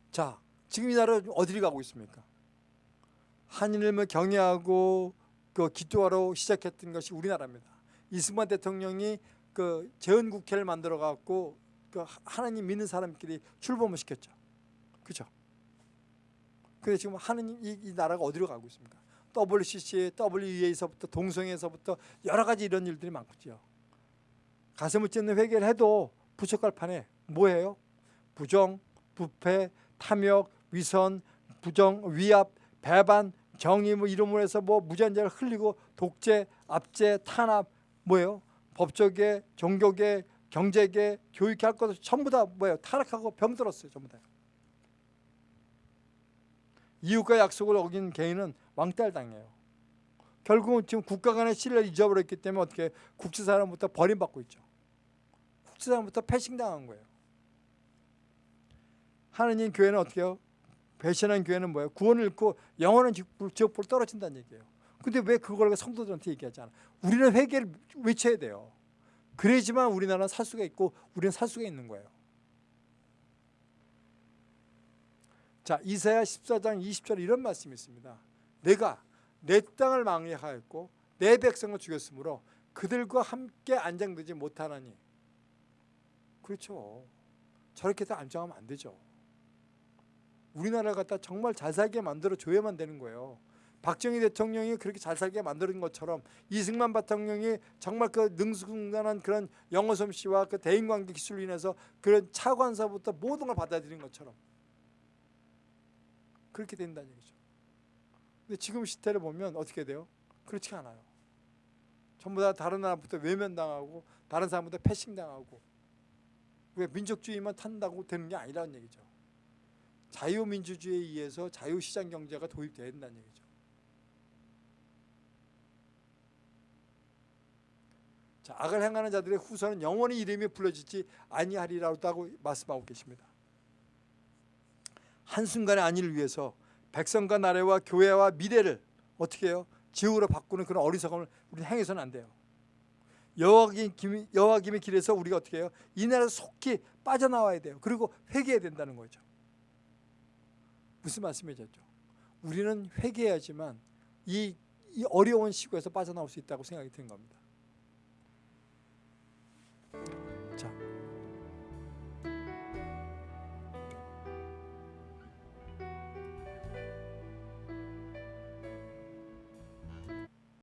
자, 지금 이 나라 어디를 가고 있습니까? 하나님을 경외하고 그 기도하러 시작했던 것이 우리나라입니다. 이승만 대통령이 그 재헌 국회를 만들어 갖고 그 하나님 믿는 사람끼리 출범을 시켰죠. 그죠? 근데 지금 하나님 이, 이 나라가 어디로 가고 있습니까? WCC, WEA에서부터 동성애에서부터 여러 가지 이런 일들이 많죠. 가슴을 찢는 회개를 해도 부족할 판에 뭐예요? 부정, 부패, 탐욕, 위선, 부정, 위압, 배반, 정의 뭐 이름으로 해서 뭐 무전자를 흘리고 독재, 압제, 탄압 뭐예요? 법조계, 종교계, 경제계, 교육계 할 것을 전부 다 뭐예요? 타락하고 병들었어요. 전부 다. 이웃과 약속을 어긴 개인은 왕따를 당해요. 결국은 지금 국가 간의 신뢰를 잊어버렸기 때문에 어떻게 국제사람부터 버림받고 있죠. 국제사람부터 패싱당한 거예요. 하느님 교회는 어떻게 해요? 배신한 교회는 뭐예요? 구원을 잃고 영원한 지옥불 떨어진다는 얘기예요. 근데 왜 그걸 성도들한테 얘기하지 않아? 우리는 회개를 외쳐야 돼요. 그래야지만 우리나라는 살 수가 있고 우리는 살 수가 있는 거예요. 자 이사야 14장 20절에 이런 말씀이 있습니다. 내가 내 땅을 망해하였고 내 백성을 죽였으므로 그들과 함께 안장되지 못하나니 그렇죠. 저렇게 다 안정하면 안 되죠. 우리나라 갖다 정말 잘 살게 만들어 줘야만 되는 거예요. 박정희 대통령이 그렇게 잘 살게 만드는 것처럼 이승만 대통령이 정말 그 능수능란한 그런 영어 솜씨와 그 대인관계 기술로 인해서 그런 차관사부터 모든 걸 받아들인 것처럼 그렇게 된다는 얘기죠. 근데 지금 시대를 보면 어떻게 돼요? 그렇지 않아요. 전부 다 다른 나라부터 외면당하고 다른 사람부터 패싱당하고 왜 민족주의만 탄다고 되는 게 아니라는 얘기죠. 자유민주주의에 의해서 자유시장 경제가 도입돼야 된다는 얘기죠. 자, 악을 행하는 자들의 후손은 영원히 이름이 불러지지 아니하리라고 말씀하고 계십니다. 한순간의 안위를 위해서 백성과 나라와 교회와 미래를 어떻게 해요? 지옥으로 바꾸는 그런 어리석음을 우리는 행해서는 안 돼요. 여호와김 여호와김의 길에서 우리가 어떻게 해요? 이 나라에서 속히 빠져나와야 돼요. 그리고 회개해야 된다는 거죠. 무슨 말씀이죠? 우리는 회개해야지만 이, 이 어려운 시국에서 빠져나올 수 있다고 생각이 드는 겁니다. Amen.